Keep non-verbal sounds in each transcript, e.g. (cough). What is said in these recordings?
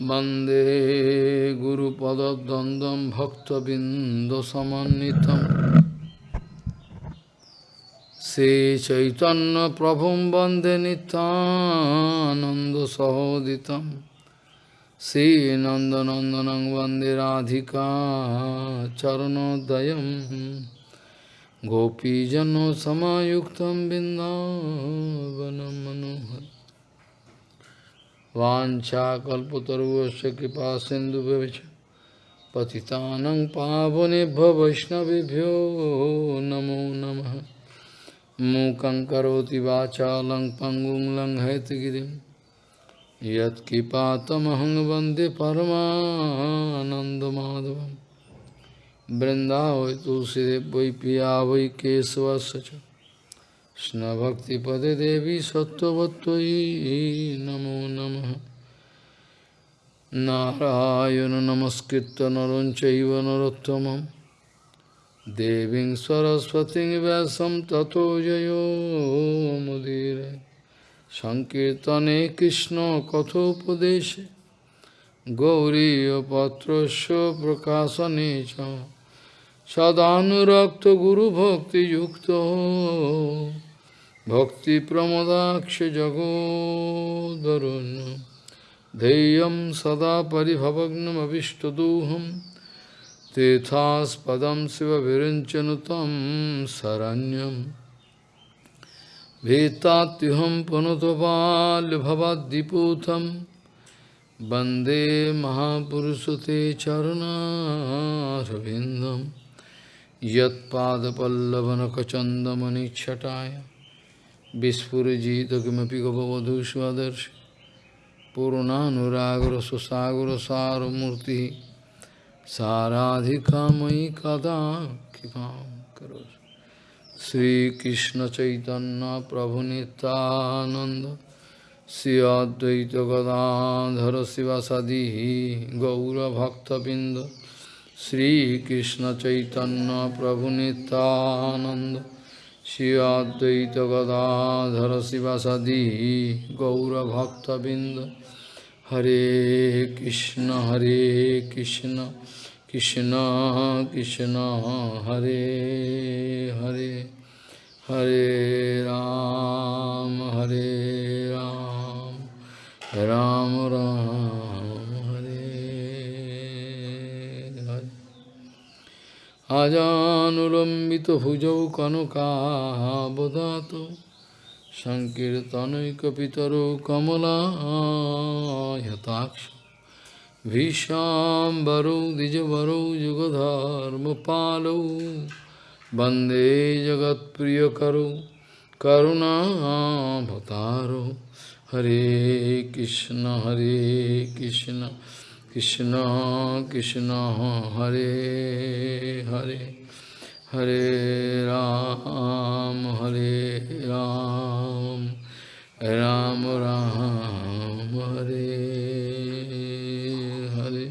Bande Guru Pada Dandam Bhakta Bindasamanitam Se Chaitanya Prabhum Bande Nitananda Sahoditam Se Nandanandanang Bande Radhika Charanodayam. Gopijano Samayuktam Bindavanam Manohar. वाछाकल्पतरुश कृपा सिंधु पति पावनेभ्य वैष्णवभ्यो नमो नम। मूक पंगु लंग पंगुं लंघयतगिरी यत्कृपातमहं वंदे परमानंदमाधव वृंदाव तुलसी वै पिया वै কৃষ্ণভক্তিপদে দেবী সত্যবত্যই নমো নম। নারায়ণ নমস্কৃত নরং চৈব নরোত্তম দেবী সরস্বতী ব্যাসম ততো জয়োমুদীর সংকীর্তনে কৃষ্ণ কথোপদেশে। গৌরীপত্র প্রকাশনে চ। সদানুরক্ত গুরুভক্তিযুক্ত। Bhakti Pramodaksh Jagodarunyam Deyam Sada Paribhavagnam Avishtaduham. Tethas Padam Siva Virinchanutam Saranyam. Vetatyuham Panutopal Bhavadiputam Bande Mahapurusute Charunaravindam Yat Padapallavana Kachandamani Chataya Vispurajita kimapi gavavadhu svadarshi Purnanuragra sasagra saramurti Saradhikamai kada kipam karos Sri Krishna Chaitanya Prabhu Nityananda Sri Advaita Gadadhara Sivasadihi Gaura Bhakta Binda Sri Krishna Chaitanya Prabhu Nityananda Shri Advaita Gadadhara Sivasadi Gaura Bhakta Binda Hare Krishna Hare Krishna Krishna Krishna Hare Hare Hare Ram Hare Ram Ram Ram আজানুলম্বিতভুজৌ কনকাবদাত সংকীর্তনৈকপিতরো কমলায়তাক্ষ ভীষাম্বরৌ দ্বিজবরৌ যুগধর্মপালৌ বন্দে জগৎপ্রিয়করৌ করুণাভতারো হরে কৃষ্ণ হরে Krishna Krishna Krishna Hare Hare Hare Ram Hare Ram Ram Ram Hare Hare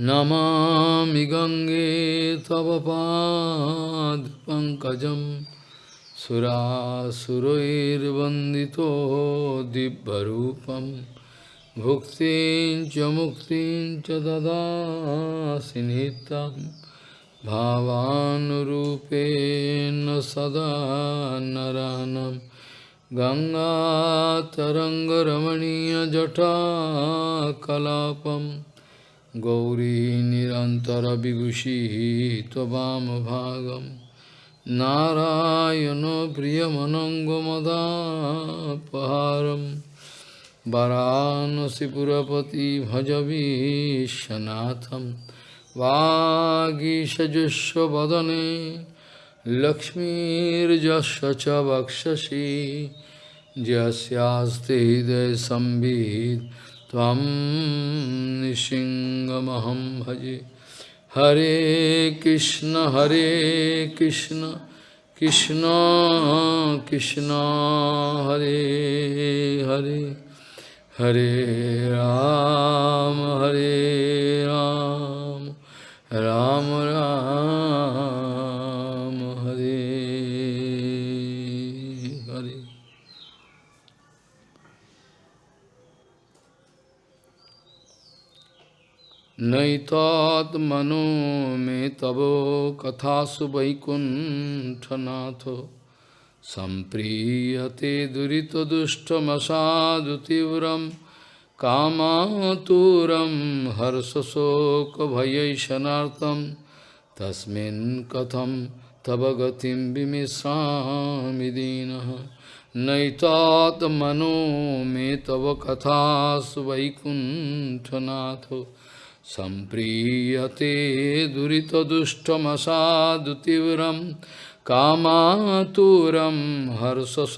Namami Gange Tava Pad Pankajam Sura Surair Vandito Dibbarupam भुक्तिं च मुक्तिं च ददासि नित्यं भावानुरूपेण सदा नरानं गङ्गातरङ्गरमणीयजठा कलापं गौरी निरन्तरविगुषिः त्ववामभागं नारायणो प्रियमनङ्गमदापहारम् tvam bhagam Narayana priyamanangamadapaharam वाराणसीपुरपति भज विश्वनाथं वागीषजुष्वदने लक्ष्मीर्जस्य च वक्षसि यस्यास्ति हृदयसंवित् त्वं निशिङ्गमहं भजे हरे कृष्ण हरे कृष्ण कृष्ण कृष्ण हरे Hare Hare Ram, Hare Ram, Ram Ram, Hare Hare. Naitat mano me tavo kathasu vaikunthanato सम्प्रीयते दुरितदुष्टमसादुतीव्रं कामातुरं हर्षशोकभयैशनार्थं तस्मिन् कथं तव गतिं विमिश्रामि दीनः नैतात्मनो मे तव कथासु वैकुण्ठनाथो सम्प्रीयते दुरितदुष्टमसादुतीव्रं कामातुरं हर्षस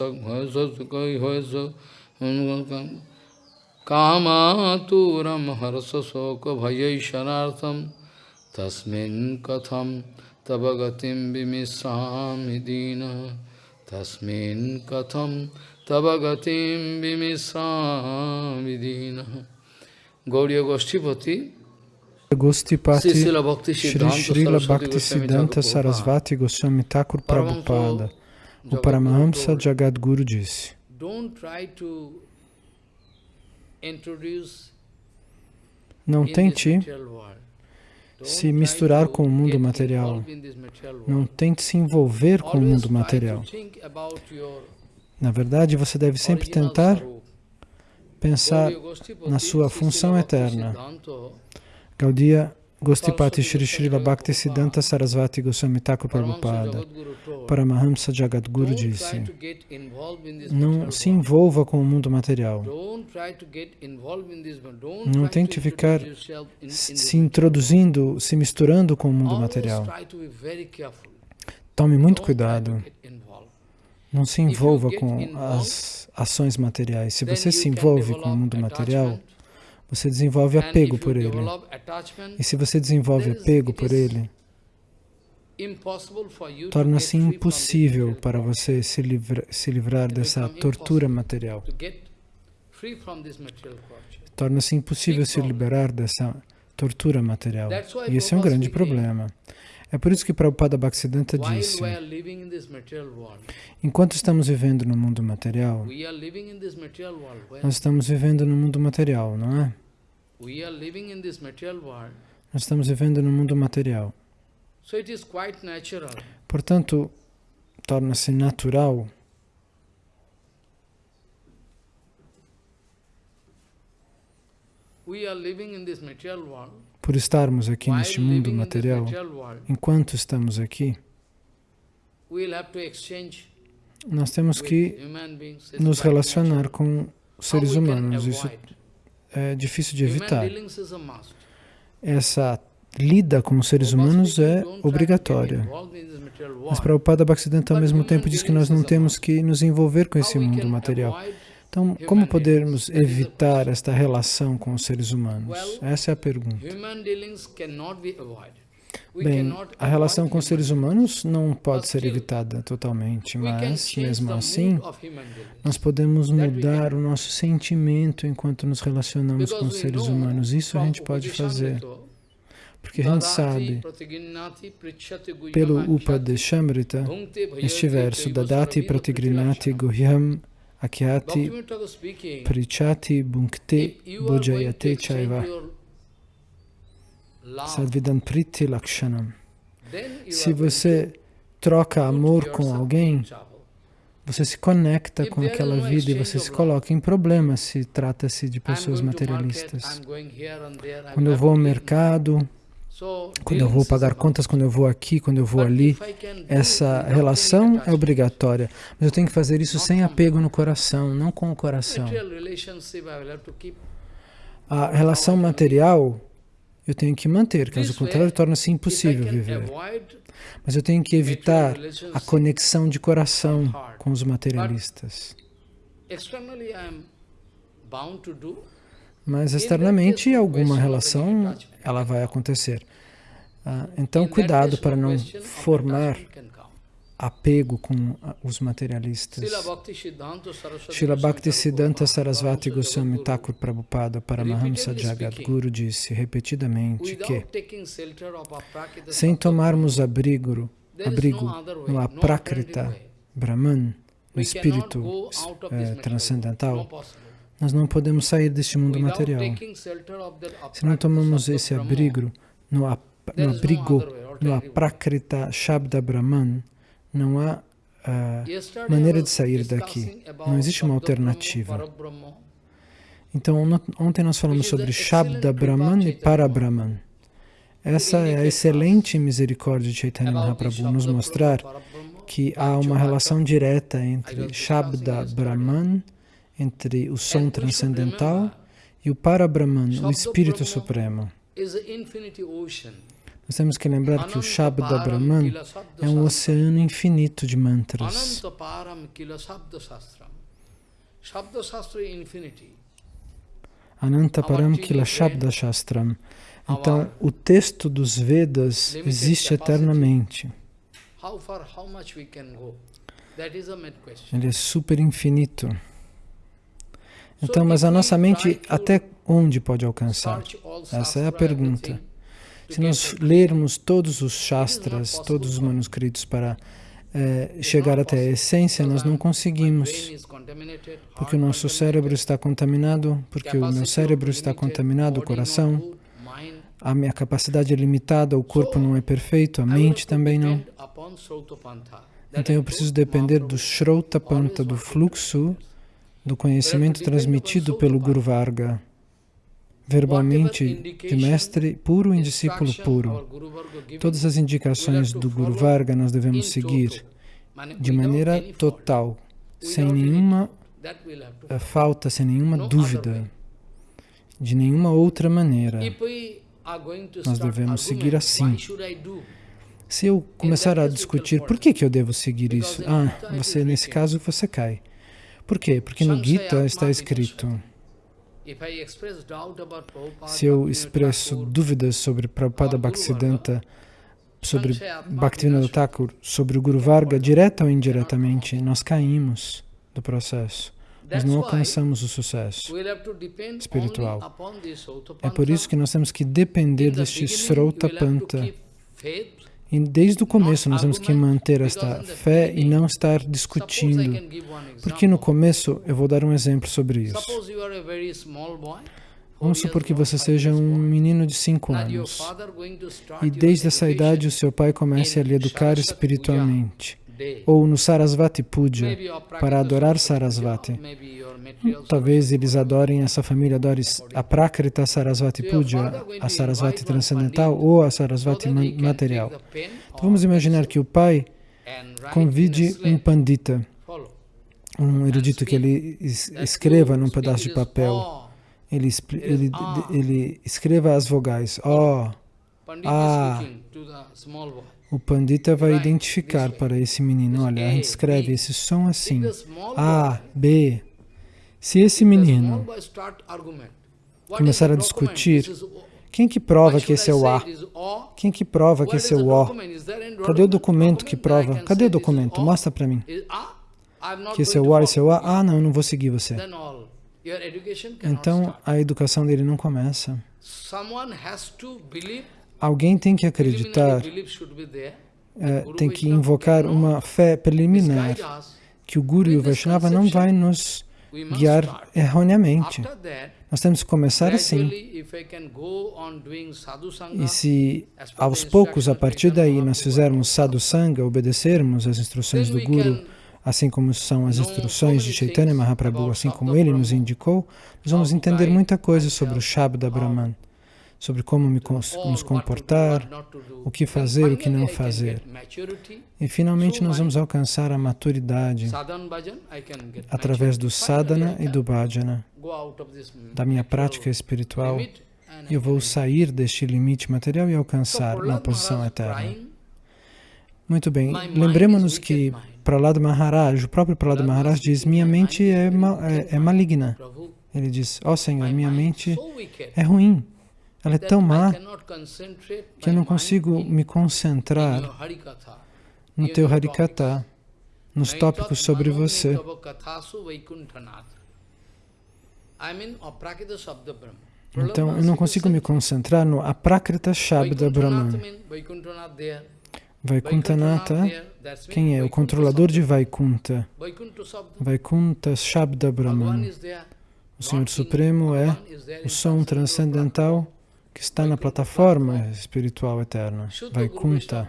कामातुरं हर्षशोकभयैशनार्थं तस्मिन् कथं तव गतिं विमिश्रामि दीनः तस्मिन् कथं तव गतिं विमिश्रामि दीनः गौड़ीय गोष्ठीपति Gostipati Shri Srila Saraswati Bhakti Goswami Siddhanta Thakur Sarasvati Goswami Thakur Prabhupada. O Paramahamsa Jagadguru disse: Não tente se misturar com o mundo material. Não tente se envolver com o mundo material. Na verdade, você deve sempre tentar pensar na sua função eterna. Gaudiya Gostipati Shri Srila Bhakti. Siddhanta Sarasvati Goswami Thakur Prabhupada. Paramahamsa Jagadguru disse: Não se envolva com o mundo material. Não tente ficar se introduzindo, se misturando com o mundo material. Tome muito cuidado. Não se envolva com as ações materiais. Se você se envolve com o mundo material, você desenvolve apego por ele. E se você desenvolve apego por ele, torna-se impossível para você se, livra, se livrar dessa tortura material. Torna-se impossível se liberar dessa tortura material. E esse é um grande problema. É por isso que Prabhupada Bhaktisiddhanta disse: enquanto estamos vivendo no mundo material, nós estamos vivendo no mundo material, não é? Nós estamos vivendo no mundo material. Portanto, torna-se natural we are living in this material world. Por estarmos aqui neste mundo material. Enquanto estamos aqui, nós temos que nos relacionar com seres humanos. Isso é difícil de evitar. Essa lida com os seres humanos é obrigatória. Mas. Prabhupada Bhaktisiddhanta ao mesmo tempo diz que nós não temos que nos envolver com esse mundo material. Então, como podemos evitar esta relação com os seres humanos? Essa é a pergunta. Bem, a relação com os seres humanos não pode ser evitada totalmente, mas mesmo assim, nós podemos mudar o nosso sentimento enquanto nos relacionamos com os seres humanos. Isso a gente pode fazer, porque a gente sabe pelo Upadeshamrita este verso, Dadati pratigrinati guhyam akyati prichati to bhujayate chaiva sadvidan priti lakshanam. Se você troca amor com alguém, você se conecta com aquela vida e você se coloca em problema se trata-se de pessoas materialistas. Quando eu vou ao mercado, quando eu vou pagar contas, quando eu vou aqui, quando eu vou ali, essa relação é obrigatória. Mas eu tenho que fazer isso sem apego no coração, não com o coração. A relação material eu tenho que manter, caso contrário, torna-se impossível viver. Mas eu tenho que evitar a conexão de coração com os materialistas. Mas externamente alguma relação ela vai acontecer. Ah, então cuidado para não of formar apego com ah, os materialistas. Srila Bhakti Siddhanta Sarasvati Goswami Thakur Prabhupada Paramahamsa Jagadguru disse repetidamente que sem tomarmos abrigo, abrigo no Aprakrita. Brahman, no espírito eh, transcendental. Nós não podemos sair deste mundo material. Se não tomamos esse abrigo no, ap- no abrigo, no aprakrita Shabda Brahman, não há Yesterday maneira de sair daqui. Não existe uma alternativa. Então, on- ontem nós falamos sobre Shabda Brahman e Parabrahman. Essa é a excelente misericórdia de Chaitanya Mahaprabhu, nos mostrar que há uma relação direta entre Shabda Brahman, entre o som transcendental, e o Parabrahman, o Espírito Supremo. Nós temos que lembrar que o Shabda Brahman é um oceano infinito de mantras. Ananta Param Kila. Shabda Shastram. Então, o texto dos Vedas existe eternamente. Ele é super infinito. Então, mas a nossa mente até onde pode alcançar? Essa é a pergunta. Se nós lermos todos os Shastras, todos os manuscritos para It's chegar até a essência, nós não conseguimos. Porque o nosso cérebro está contaminado, porque o meu cérebro está contaminado, o coração, a minha capacidade é limitada, o corpo não é perfeito, a mente também não. Então eu preciso depender do Shrotapanta, do always fluxo do conhecimento transmitido pelo Guru Varga, verbalmente de mestre puro em discípulo puro. Todas as indicações do Guru Varga nós devemos seguir de maneira total, sem nenhuma eh, falta, sem nenhuma dúvida, de nenhuma outra maneira. Nós devemos seguir assim. Se eu começar a discutir por que, que eu devo seguir isso, ah, você nesse caso você cai. Por quê? Porque no Gita está escrito: se eu expresso dúvidas sobre Prabhupada Bhaktisiddhanta, sobre Bhaktivinoda Thakur, sobre o Guru Varga, direta ou indiretamente, nós caímos do processo. Nós não alcançamos o sucesso espiritual. É por isso que nós temos que depender deste Srotapanta. E desde o começo nós temos que manter esta fé e não estar discutindo. Porque no começo, eu vou dar um exemplo sobre isso. Vamos supor que você seja um menino de 5 anos e desde essa idade o seu pai comece a lhe educar espiritualmente. Ou no Sarasvati Puja, para adorar Sarasvati. Talvez eles adorem, essa família adore a Prakrita Sarasvati Puja, a Sarasvati transcendental ou a Sarasvati material. Então vamos imaginar que o pai convide um pandita, um erudito que ele escreva num pedaço de papel. Ele, ele, ele escreva as vogais. Oh, ah. O pandita vai identificar para esse menino, olha, a gente escreve esse som assim, A, B. Se esse menino começar a discutir, quem que prova que esse é o A? Quem que prova que esse é o O? Cadê o documento que prova? Cadê o documento? Mostra para mim. Que esse é o A, esse é o A. Ah, não, eu não vou seguir você. Então, a educação dele não começa. Alguém tem que acreditar, é, tem que invocar uma fé preliminar, que o Guru e o Vaishnava não vai nos guiar erroneamente. Nós temos que começar assim. E se aos poucos, a partir daí, nós fizermos sadhusanga, obedecermos as instruções do Guru, assim como são as instruções de Chaitanya Mahaprabhu, assim como ele nos indicou, nós vamos entender muita coisa sobre o Shabda Brahman, sobre como nos comportar, o que fazer, o que não fazer. E finalmente nós vamos alcançar a maturidade através do sadhana e do bhajana, da minha prática espiritual, e eu vou sair deste limite material e alcançar uma posição eterna. Muito bem, lembremos-nos que Prahlad Maharaj, o próprio Prahlad Maharaj diz, minha mente é, ma é, é maligna. Ele diz, ó oh, Senhor, minha mente é ruim. Ela é tão má que eu não consigo me concentrar no teu Harikata, nos tópicos sobre você. Então, eu não consigo me concentrar no Aprakrita Shabda Brahman. Vaikuntanata, quem é? O controlador de Vaikunta. Vaikunta Shabda Brahman. O Senhor Supremo é o som transcendental que está na plataforma espiritual eterna, Vaikuntha.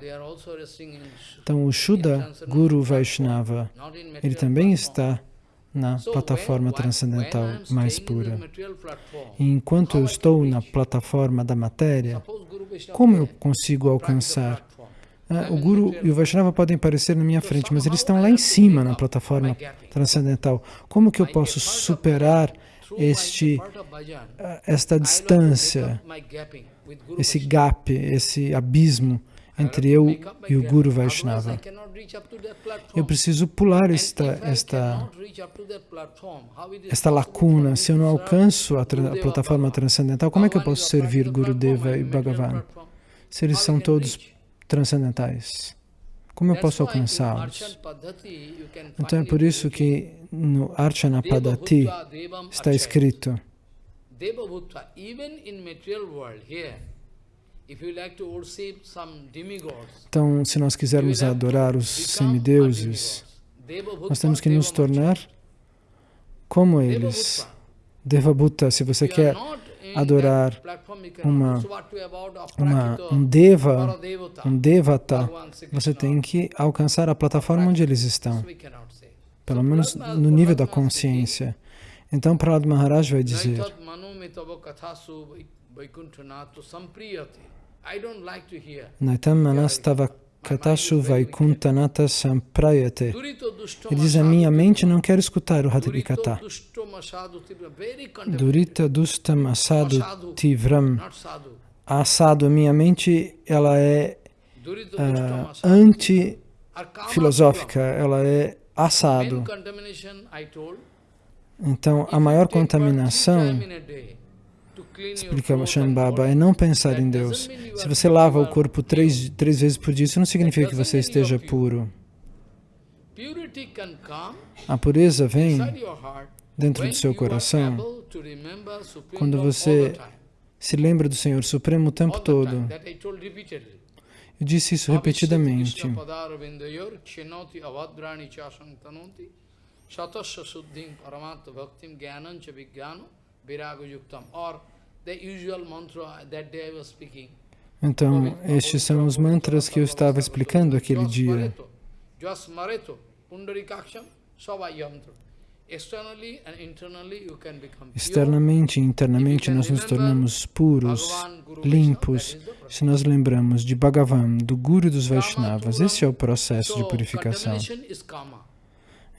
Então, o Shuddha Guru Vaishnava, ele também está na plataforma transcendental mais pura. E enquanto eu estou na plataforma da matéria, como eu consigo alcançar? Ah, o Guru e o Vaishnava podem aparecer na minha frente, mas eles estão lá em cima na plataforma transcendental. Como que eu posso superar este, ah, esta distância, esse gap, esse abismo entre eu e o Guru Vaishnava. Eu preciso pular esta, esta, esta lacuna. Se eu não alcanço a, a plataforma transcendental, como é que eu posso servir Gurudeva e Bhagavan? Se eles são todos transcendentais. Como eu posso alcançá-los? Então é por isso que no Archana Padati está escrito então, se nós quisermos adorar os semideuses, nós temos que nos tornar como eles. Devabhuta, se você quer adorar. uma, uma, um deva, um devata, você tem que alcançar a plataforma onde eles estão, pelo menos no nível da consciência. Então, Prahlad Maharaj vai dizer Naitam manastava katashu vaikuntanata samprayate. Ele diz, a minha mente não quer escutar o Harikata. Durita dustam asadu tivram. Asado, a minha mente, ela é uh, anti-filosófica, ela é assado. Então, a maior contaminação explica Shambhava, é não pensar em Deus. Se você lava o corpo três, três vezes por dia, isso não significa que você esteja puro. A pureza vem dentro do seu coração quando você se lembra do Senhor Supremo o tempo todo. Eu disse isso repetidamente. Então, estes são os mantras que eu estava explicando aquele dia. Externamente e internamente nós nos tornamos puros, limpos, se nós lembramos de Bhagavan, do Guru dos Vaishnavas. Esse é o processo de purificação.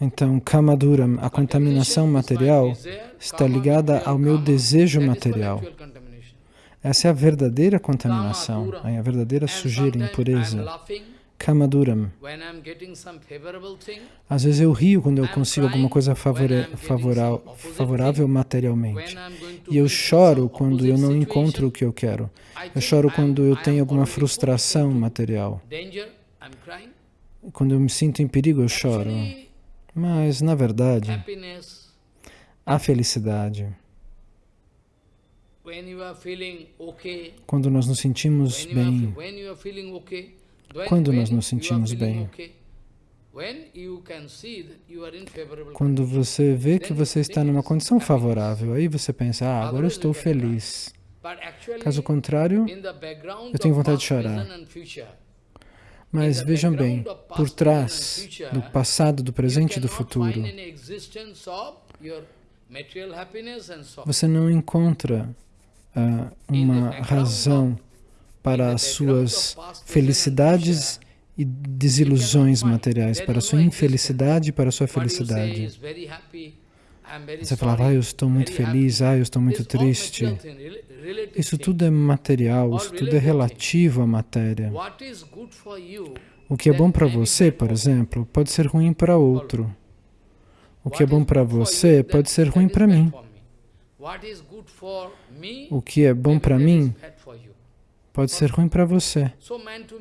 Então, Kamaduram, a contaminação material, está ligada ao meu desejo material. Essa é a verdadeira contaminação, a verdadeira sujeira, impureza. Kamaduram. Às vezes eu rio quando eu consigo alguma coisa favorável, favorável materialmente. E eu choro quando eu não encontro o que eu quero. Eu choro quando eu tenho alguma frustração material. Quando eu me sinto em perigo, eu choro. Mas, na verdade, a felicidade, quando nós nos sentimos bem, quando nós nos sentimos bem, quando você vê que você está numa condição favorável, aí você pensa, ah, agora eu estou feliz. Caso contrário, eu tenho vontade de chorar. Mas vejam bem, por trás do passado, do presente e do futuro, você não encontra uh, uma razão para as suas felicidades e desilusões materiais, para a sua infelicidade e para a sua felicidade. Você falava, ah, eu estou muito feliz, ah, eu estou muito triste. Isso tudo é material, isso tudo é relativo à matéria. O que é bom para você, por exemplo, pode ser ruim para outro. O que é bom para você pode ser ruim para mim. O que é bom para mim pode ser ruim para você.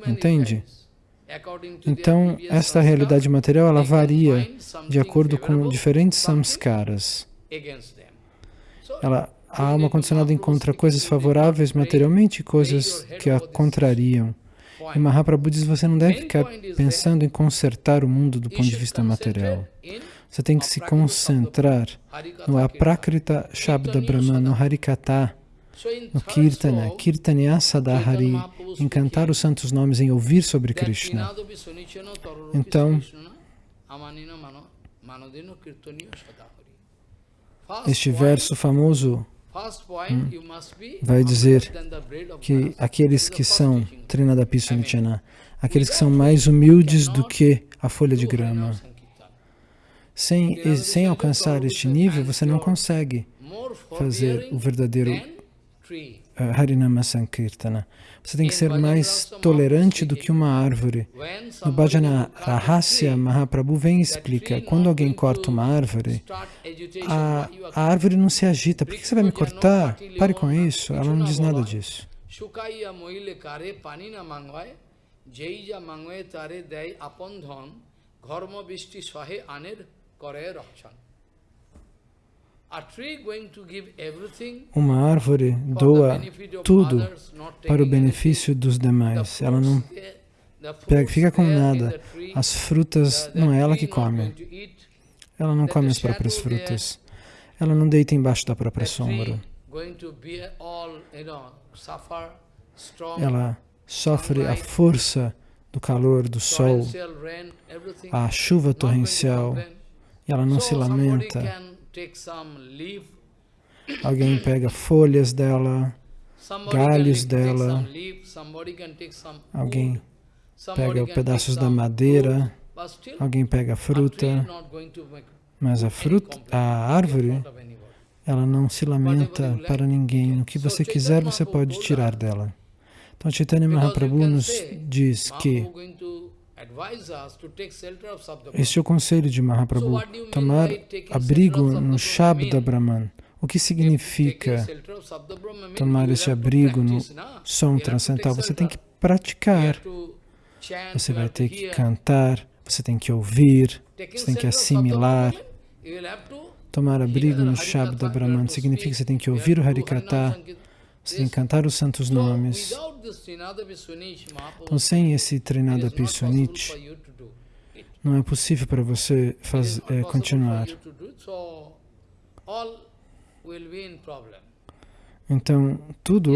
Entende? Então, esta realidade material, ela varia de acordo com diferentes samskaras. Ela, a alma condicionada encontra coisas favoráveis materialmente e coisas que a contrariam. E Mahaprabhu diz, você não deve ficar pensando em consertar o mundo do ponto de vista material. Você tem que se concentrar no Aprakrita Shabda Brahman, no Harikata, no Kirtana, Kirtanya Sadahari, em cantar os santos nomes, em ouvir sobre Krishna. Então, este verso famoso hum, vai dizer que aqueles que são Trinadapi Sunichana, aqueles que são mais humildes do que a folha de grama, sem, sem alcançar este nível, você não consegue fazer o verdadeiro Harinama Sankirtana. Você tem que ser mais tolerante do que uma árvore. No Bhajana Rahasya, Mahaprabhu vem e explica, quando alguém corta uma árvore, a, a árvore não se agita. Por que você vai me cortar? Pare com isso. Ela não diz nada disso. Jeija mangwe tare dei apondhon, gharma bisti swahe aner uma árvore doa tudo para o benefício dos demais. Ela não pega, fica com nada. As frutas não é ela que come. Ela não come as próprias frutas. Ela não deita embaixo da própria sombra. Ela sofre a força do calor do sol, a chuva torrencial, e ela não se lamenta. Alguém pega folhas dela, galhos dela, alguém pega pedaços da madeira, alguém pega fruta, mas a fruta, a árvore, ela não se lamenta para ninguém. O que você quiser, você pode tirar dela. Então, Chaitanya Mahaprabhu nos diz que este é o conselho de Mahaprabhu, tomar abrigo no Shabda Brahman. O que significa tomar esse abrigo no som transcendental? Você tem que praticar, você vai ter que cantar, você tem que ouvir, você tem que assimilar. Tomar abrigo no Shabda Brahman significa que você tem que ouvir o Harikata, que cantar os santos nomes. Então, sem esse Trinada Pisunit, não é possível para você faz, é, continuar. Então, tudo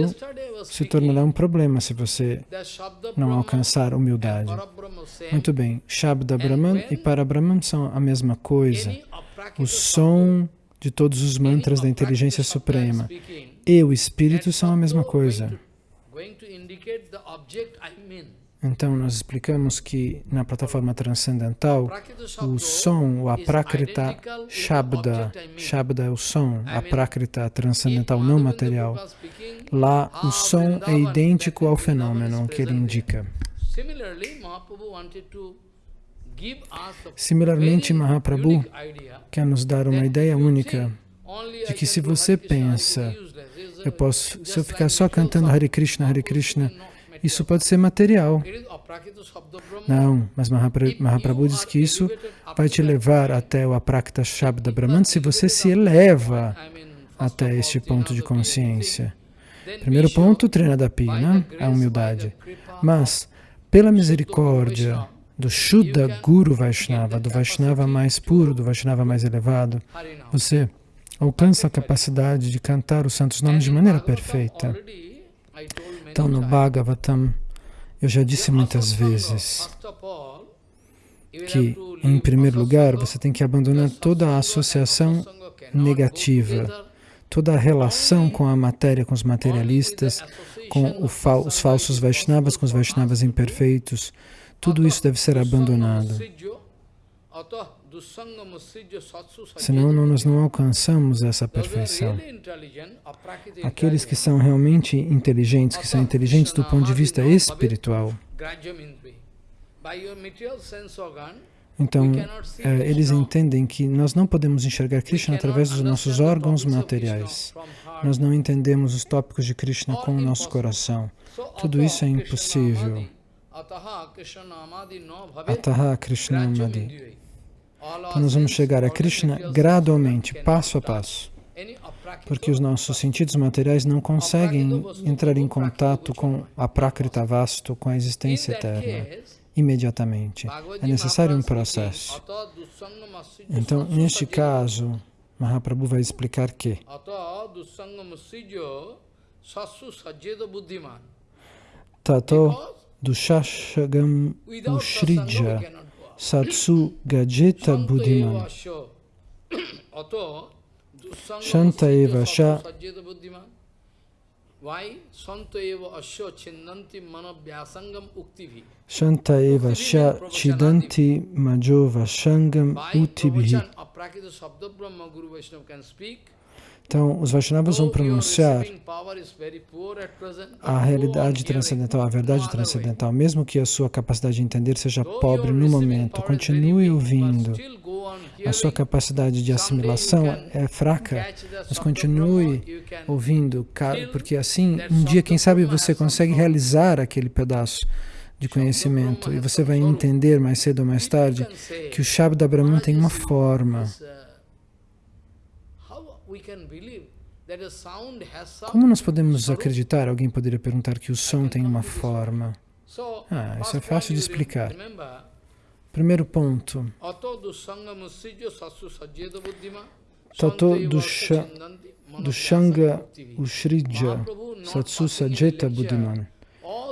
se tornará um problema se você não alcançar humildade. Muito bem, Shabda Brahman e Parabrahman são a mesma coisa. O som de todos os mantras da inteligência suprema e o espírito são a mesma coisa. Então, nós explicamos que na plataforma transcendental, o som, o aprakrita shabda, shabda é o som, aprakrita transcendental não material, lá o som é idêntico ao fenômeno que ele indica. Similarmente, Mahaprabhu quer nos dar uma ideia única de que se você pensa eu posso, se eu ficar só cantando Hare Krishna, Hare Krishna, isso pode ser material. Não, mas Mahaprabhu diz que isso vai te levar até o Aprakta Shabda Brahman se você se eleva até este ponto de consciência. Primeiro ponto, Trinadapi, né? a humildade. Mas, pela misericórdia do Shuddha Guru Vaishnava, do Vaishnava mais puro, do Vaishnava mais elevado, você alcança a capacidade de cantar os santos nomes de maneira perfeita. Então, no Bhagavatam, eu já disse muitas vezes que, em primeiro lugar, você tem que abandonar toda a associação negativa, toda a relação com a matéria, com os materialistas, com os falsos Vaishnavas, com os Vaishnavas imperfeitos. Tudo isso deve ser abandonado. Senão nós não alcançamos essa perfeição. Aqueles que são realmente inteligentes, que são inteligentes do ponto de vista espiritual, então, é, eles entendem que nós não podemos enxergar Krishna através dos nossos órgãos materiais. Nós não entendemos os tópicos de Krishna com o nosso coração. Tudo isso é impossível. Ataha Krishna Amadi. Então nós vamos chegar a Krishna gradualmente, passo a passo, porque os nossos sentidos materiais não conseguem entrar em contato com a Prakrita Vastu, com a existência eterna. imediatamente. É necessário um processo. Então, neste caso, Mahaprabhu vai explicar que Tato dushashagam ushrija satsu gajeta buddhiman. (coughs) Shanta eva sha. Shanta eva sha chidanti majova shangam utibhi. Então, os Vaishnavas vão pronunciar a realidade transcendental, a verdade transcendental, mesmo que a sua capacidade de entender seja pobre no momento. Continue ouvindo. A sua capacidade de assimilação é fraca, mas continue ouvindo, porque assim, um dia, quem sabe, você consegue realizar aquele pedaço de conhecimento e você vai entender mais cedo ou mais tarde que o Shabda Brahman tem uma forma. Como nós podemos acreditar? Alguém poderia perguntar que o som tem uma forma. Ah, isso é fácil de explicar. Primeiro ponto. Tato do Shanga Ushrija Satsu Sajeta Buddhiman.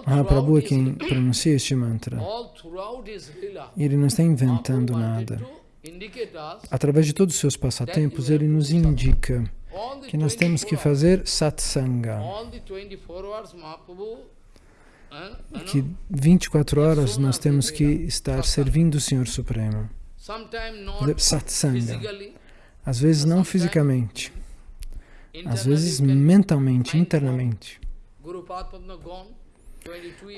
Mahaprabhu é quem pronuncia este mantra. Ele não está inventando nada. Através de todos os seus passatempos, ele nos indica que nós temos que fazer satsanga. Que 24 horas nós temos que estar servindo o Senhor Supremo. Satsanga. Às vezes não fisicamente, às vezes mentalmente, internamente.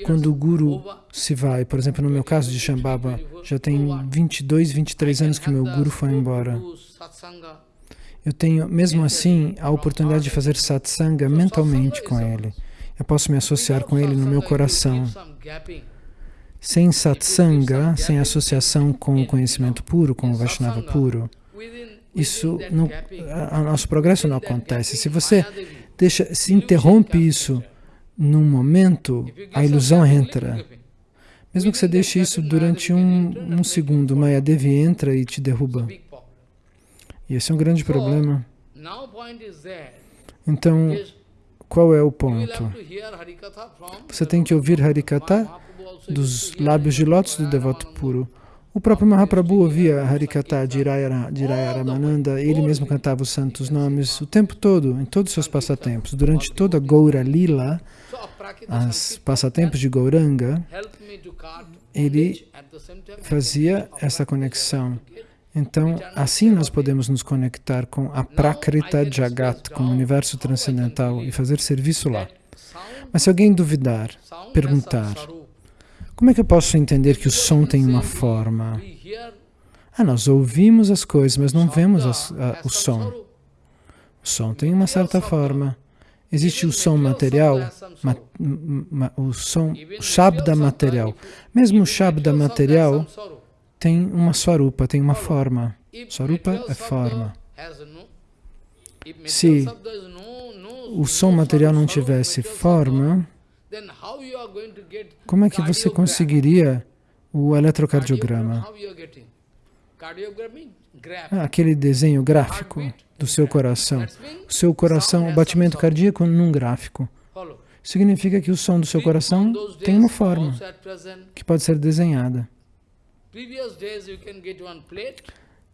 Quando o Guru se vai, por exemplo, no meu caso de Shambhava, já tem 22, 23 anos que meu Guru foi embora. Eu tenho, mesmo assim, a oportunidade de fazer satsanga mentalmente com ele. Eu posso me associar com ele no meu coração. Sem satsanga, sem associação com o conhecimento puro, com o Vaishnava puro, isso não, a, a nosso progresso não acontece. Se você deixa, se interrompe isso num momento, a ilusão entra. Mesmo que você deixe isso durante um, um segundo, Mayadevi entra e te derruba. E esse é um grande problema. Então, qual é o ponto? Você tem que ouvir Harikata dos lábios de lótus do devoto puro. O próprio Mahaprabhu ouvia Harikata de Iraya Ramananda, ele mesmo cantava os santos nomes o tempo todo, em todos os seus passatempos. Durante toda Gaura Lila, os passatempos de Gauranga, ele fazia essa conexão. Então, assim nós podemos nos conectar com a Prakrita Jagat, com o universo transcendental e fazer serviço lá. Mas se alguém duvidar, perguntar, como é que eu posso entender que o som tem uma forma? Ah, nós ouvimos as coisas, mas não vemos as, a, o som. O som tem uma certa forma. Existe o som material, ma, ma, o som, o shabda material. Mesmo o shabda material tem uma swarupa, tem uma forma. Swarupa é forma. Se o som material não tivesse forma, como é que você conseguiria o eletrocardiograma? Ah, aquele desenho gráfico do seu coração. O seu coração, o batimento cardíaco num gráfico. Significa que o som do seu coração tem uma forma que pode ser desenhada.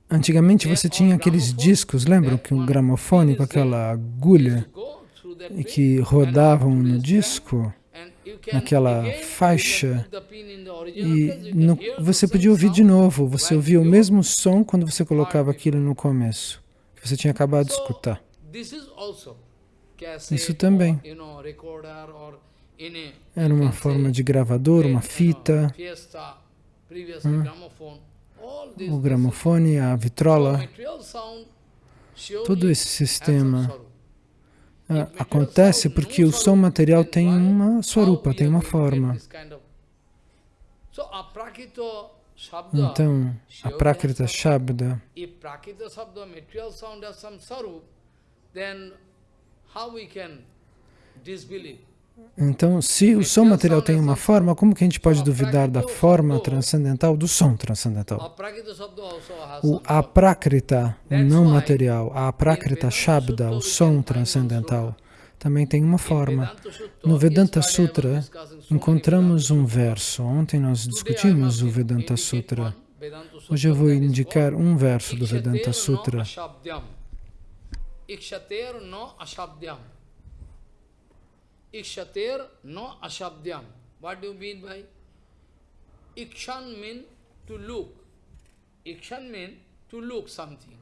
Antigamente você tinha aqueles discos, lembram que um gramofone com aquela agulha que rodavam no disco? Naquela faixa e no, você podia ouvir de novo, você ouvia o mesmo som quando você colocava aquilo no começo, que você tinha acabado de escutar. Isso também. era uma forma de gravador, uma fita, hum, o gramofone, a vitrola, todo esse sistema acontece porque o som material tem uma swarupa, tem uma forma. Então, a Prakrita Shabda, Então, se o som material tem uma forma, como que a gente pode duvidar da forma transcendental do som transcendental? O aprakrita, o não material, a aprakrita shabda, o som transcendental, também tem uma forma. No Vedanta Sutra, many encontramos um verso. Ontem nós discutimos o Vedanta Sutra. Hoje eu vou indicar um verso do Vedanta Sutra. Ikshater no ashabdyam. Ikshater no ashabdyam. What do you mean by? Ikshan mean to look. Ikshan mean to look something.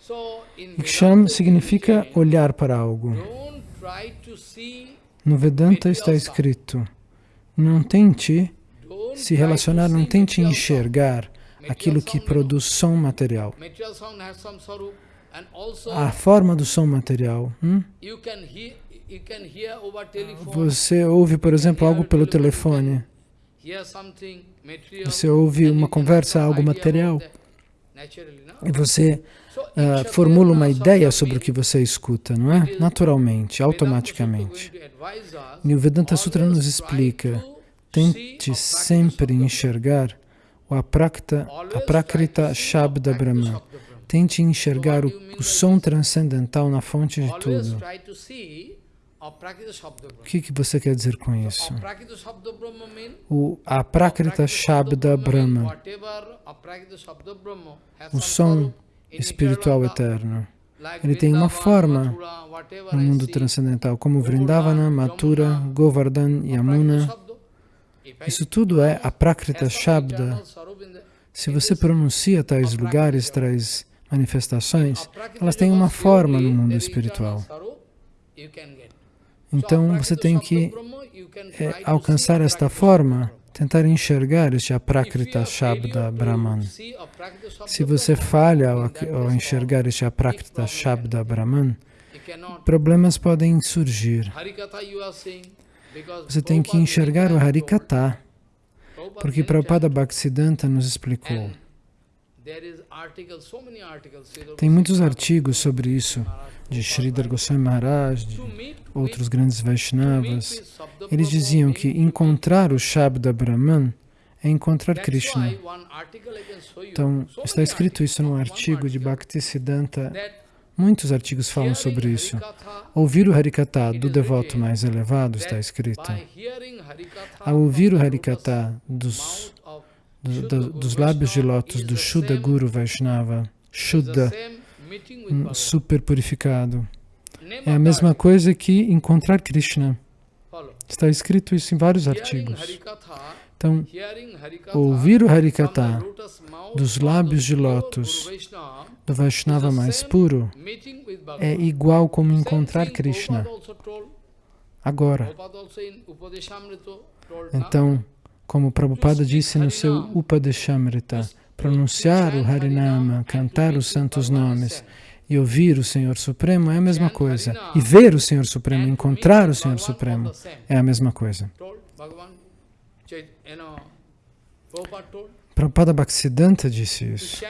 So Iksham significa olhar para algo. No Vedanta está escrito: não tente se relacionar, não tente enxergar aquilo que produz som material. A forma do som material. hum? Telephone. Você ouve, por exemplo, algo pelo telefone. Você ouve uma conversa, algo material. E você ah, Ikshater formula uma ideia sobre o que você escuta, não é? Naturalmente, automaticamente. E o Vedanta Sutra nos explica: tente sempre enxergar o aprakta, aprakrita Shabda Brahman. Tente enxergar o, o som transcendental na fonte de tudo. O que, que você quer dizer com isso? O aprakrita Shabda Brahma, o som espiritual eterno. Ele tem uma forma no mundo transcendental, como Vrindavana, Mathura, Govardhan, Yamuna. Isso tudo é aprakrita Shabda. Se você pronuncia tais lugares, tais manifestações, elas têm uma forma no mundo espiritual. Então So, você tem que é, alcançar esta forma, tentar enxergar este aprakrita Shabda Brahman. Se você falha ao, ao enxergar este aprakrita Shabda Brahman, problemas podem surgir. Você tem que enxergar o Harikata, porque Prabhupada Bhaktisiddhanta nos explicou. Tem muitos artigos sobre isso, de Sridhar Goswami Maharaj, de outros grandes Vaishnavas. Eles diziam que encontrar o Shabda Brahman é encontrar Krishna. Então, está escrito isso num artigo de Bhaktisiddhanta. Muitos artigos falam sobre isso. Ouvir o Harikata do devoto mais elevado está escrito. Ao ouvir o Harikata dos, do- do- dos lábios de lótus do Shuddha Guru Vaishnava, Shuddha, same meeting with um Bhagavan. super purificado, é a mesma coisa que encontrar Krishna. Está escrito isso em vários artigos. Harikatha, Então, Harikatha. ouvir o mouth dos lábios de lótus do Vaishnava mais puro. é igual como encontrar Krishna. Agora. Então, como Prabhupada disse no seu Upadeshamrita, pronunciar o Harinama, cantar os santos nomes e ouvir o Senhor Supremo é a mesma coisa. E ver o Senhor Supremo, encontrar o Senhor Supremo é a mesma coisa. Prabhupada Bhaktisiddhanta disse isso.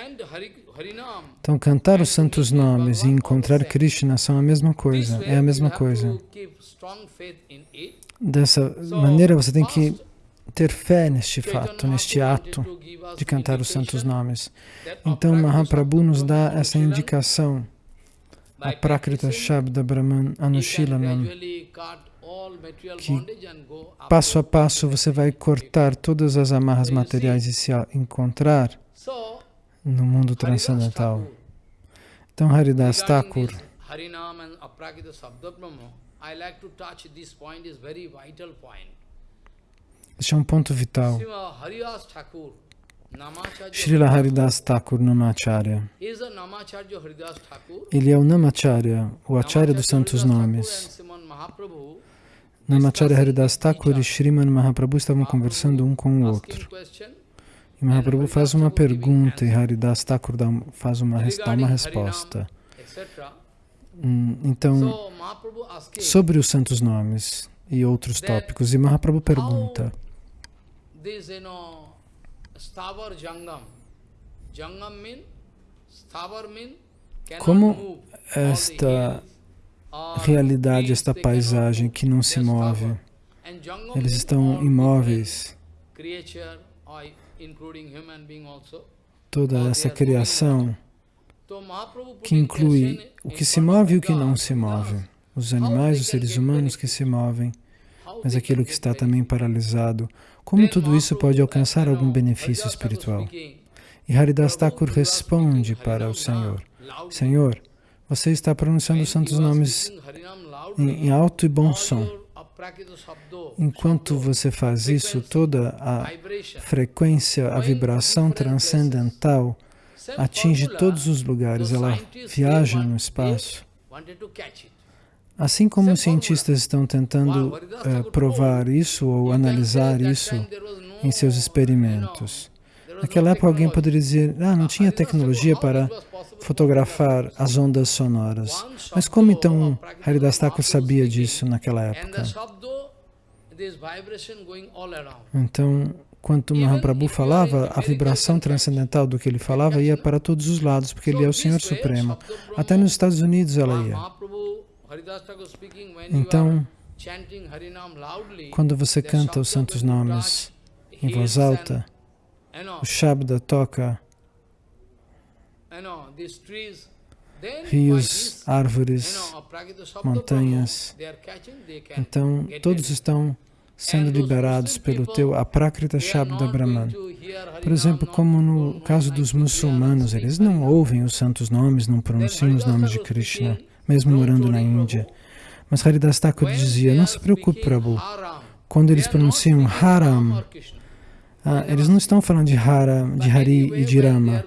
Então, cantar os santos nomes e encontrar Krishna são a mesma coisa, é a mesma coisa. Dessa maneira, você tem que ter fé neste fato, neste ato de cantar os santos nomes. Então, Mahaprabhu nos dá essa indicação a Prakrita Shabda Brahman Anushilanam. que Passo a passo você vai cortar todas as amarras materiais e se encontrar no mundo transcendental. Então Haridas Thakur, I like to touch this point is very vital point. Este é um ponto vital. Srila Haridas Thakur Namacharya. Ele é o Namacharya, o Acharya dos Santos Nomes. Namacharya Haridas Thakur e Sriman Mahaprabhu estavam conversando um com o outro. E Mahaprabhu faz uma pergunta e Haridas Thakur dá, faz uma, dá uma resposta. Hum, Então, sobre os santos nomes e outros tópicos, e Mahaprabhu pergunta, This, you know, Jangam. Jangam mean, mean, Como esta realidade, esta paisagem que não se move. Eles estão imóveis. Toda essa criação que inclui o que se move e o que não se move. Os animais, os seres humanos que se movem, mas aquilo que está também paralisado. Como tudo isso pode alcançar algum benefício espiritual? E Haridas Thakur responde para o Senhor, Senhor, você está pronunciando os santos nomes em, em alto e bom som. Enquanto você faz isso, toda a frequência, a vibração transcendental atinge todos os lugares, ela viaja no espaço. Assim como os cientistas estão tentando uh, provar isso ou analisar isso em seus experimentos. Naquela época alguém poderia dizer, ah, não tinha tecnologia para fotografar as ondas sonoras. Mas como então Haridas Thakur sabia disso naquela época? Então, quando Mahaprabhu falava, a vibração transcendental do que ele falava ia para todos os lados, porque ele é o Senhor Supremo. Até nos Estados Unidos ela ia. Então, quando você canta os santos nomes em voz alta, o Shabda toca rios, árvores, montanhas. Então, todos estão sendo liberados pelo teu Aprakrita Shabda Brahman. Por exemplo, como no caso dos muçulmanos, eles não ouvem os santos nomes, não pronunciam os nomes de Krishna, mesmo morando na Índia. Mas Haridas Thakur dizia, não se preocupe, Prabhu, quando eles pronunciam Haram, ah, eles não estão falando de Hara, de Hari e de Rama.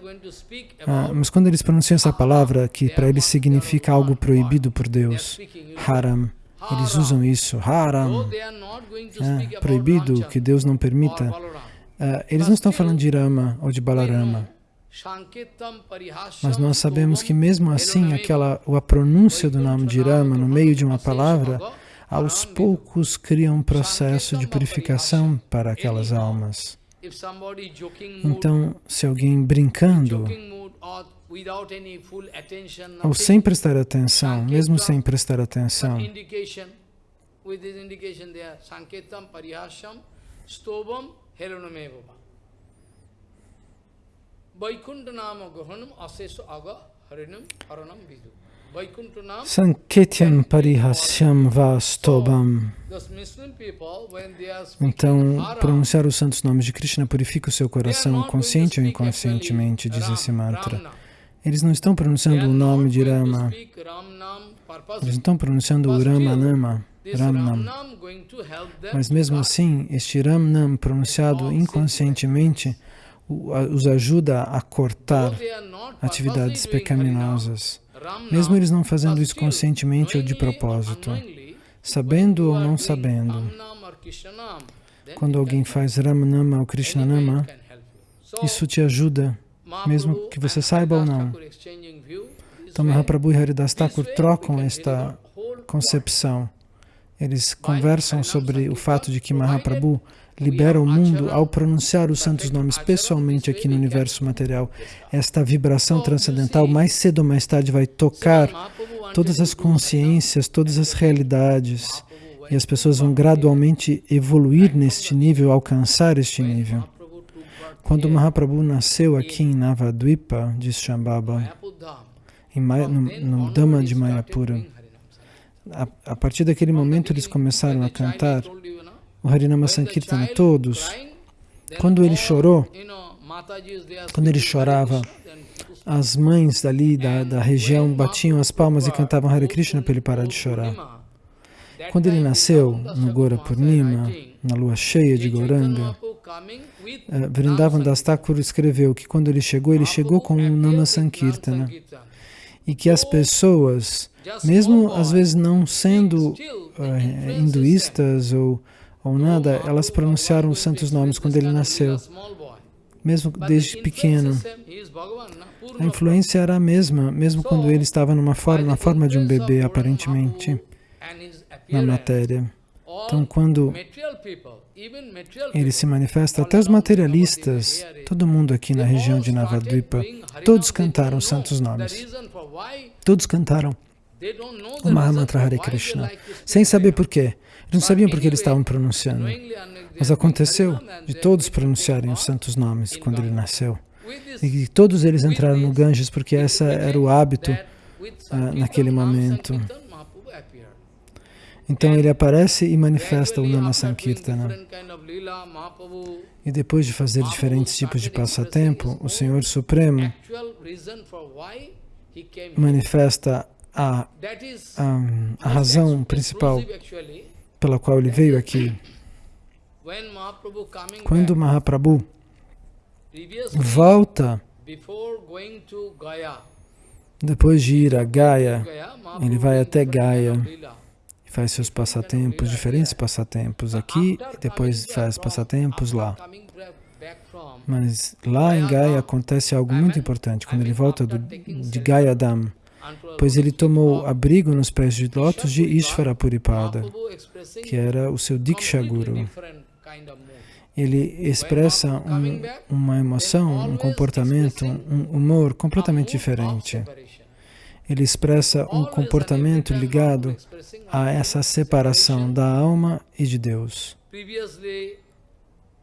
Ah, mas quando eles pronunciam essa palavra, que para eles significa algo proibido por Deus, Haram, eles usam isso, Haram, ah, proibido, que Deus não permita. Ah, eles não estão falando de Rama ou de Balarama. Mas nós sabemos que mesmo assim, aquela, a pronúncia do nome de Rama no meio de uma palavra, aos poucos cria um processo de purificação para aquelas almas. Então, se alguém brincando, ou sem prestar atenção, mesmo sem prestar atenção, Gohanam Asesu Aga Harinam Haranam Vidu Sanketyam Parihasyam Vastobam. Então, pronunciar os santos nomes de Krishna purifica o seu coração, consciente ou inconscientemente, diz esse mantra. Eles não estão pronunciando o nome de Rama, eles não estão pronunciando o Ramanama, Ramnam. Mas mesmo assim, este Ramnam pronunciado inconscientemente os ajuda a cortar atividades pecaminosas. Mesmo eles não fazendo isso conscientemente ou de propósito, sabendo ou não sabendo, quando alguém faz Ramanama ou Krishnanama, isso te ajuda, mesmo que você saiba ou não. Então Mahaprabhu e Haridas Thakur trocam esta concepção. Eles conversam sobre o fato de que Mahaprabhu libera o mundo ao pronunciar os santos nomes pessoalmente aqui no universo material. Esta vibração transcendental, mais cedo ou mais tarde, vai tocar todas as consciências, todas as realidades, e as pessoas vão gradualmente evoluir neste nível, alcançar este nível. Quando Mahaprabhu nasceu aqui em Navadvipa, diz Shambhava, no, no Dhamma de Mayapura, a, a partir daquele momento eles começaram a cantar o Harinama Sankirtana, todos, quando ele chorou, quando ele chorava, as mães dali da, da região batiam as palmas e cantavam Hare Krishna para ele parar de chorar. Quando ele nasceu no Gora Purnima, na lua cheia de Goranga, uh, Vrindavan Das Thakur escreveu que quando ele chegou, ele chegou com um Nama Sankirtana e que as pessoas, mesmo às vezes não sendo uh, hinduístas ou ou nada, elas pronunciaram os santos nomes quando ele nasceu, mesmo desde pequeno. A influência era a mesma, mesmo quando ele estava numa forma, na forma de um bebê, aparentemente, na matéria. Então, quando ele se manifesta, até os materialistas, todo mundo aqui na região de Navadvipa, todos cantaram os santos nomes. Todos cantaram o Mahamantra Hare Krishna, sem saber por quê. Não sabiam por que eles estavam pronunciando. Mas aconteceu de todos pronunciarem os santos nomes quando ele nasceu. E todos eles entraram no Ganges porque esse era o hábito uh, naquele momento. Então ele aparece e manifesta o Nama Sankirtana. E depois de fazer diferentes tipos de passatempo, o Senhor Supremo manifesta a, a, a razão principal pela qual ele veio aqui. Quando Mahaprabhu volta, depois de ir a Gaia, ele vai até Gaia e faz seus passatempos, diferentes passatempos aqui, e depois faz passatempos lá. Mas lá em Gaia acontece algo muito importante. Quando ele volta do, de Gaia Dam, pois ele tomou abrigo nos pés de lótus de Ishvara Puripada, que era o seu Diksha Guru. Ele expressa um, uma emoção, um comportamento, um humor completamente diferente. Ele expressa um comportamento ligado a essa separação da alma e de Deus.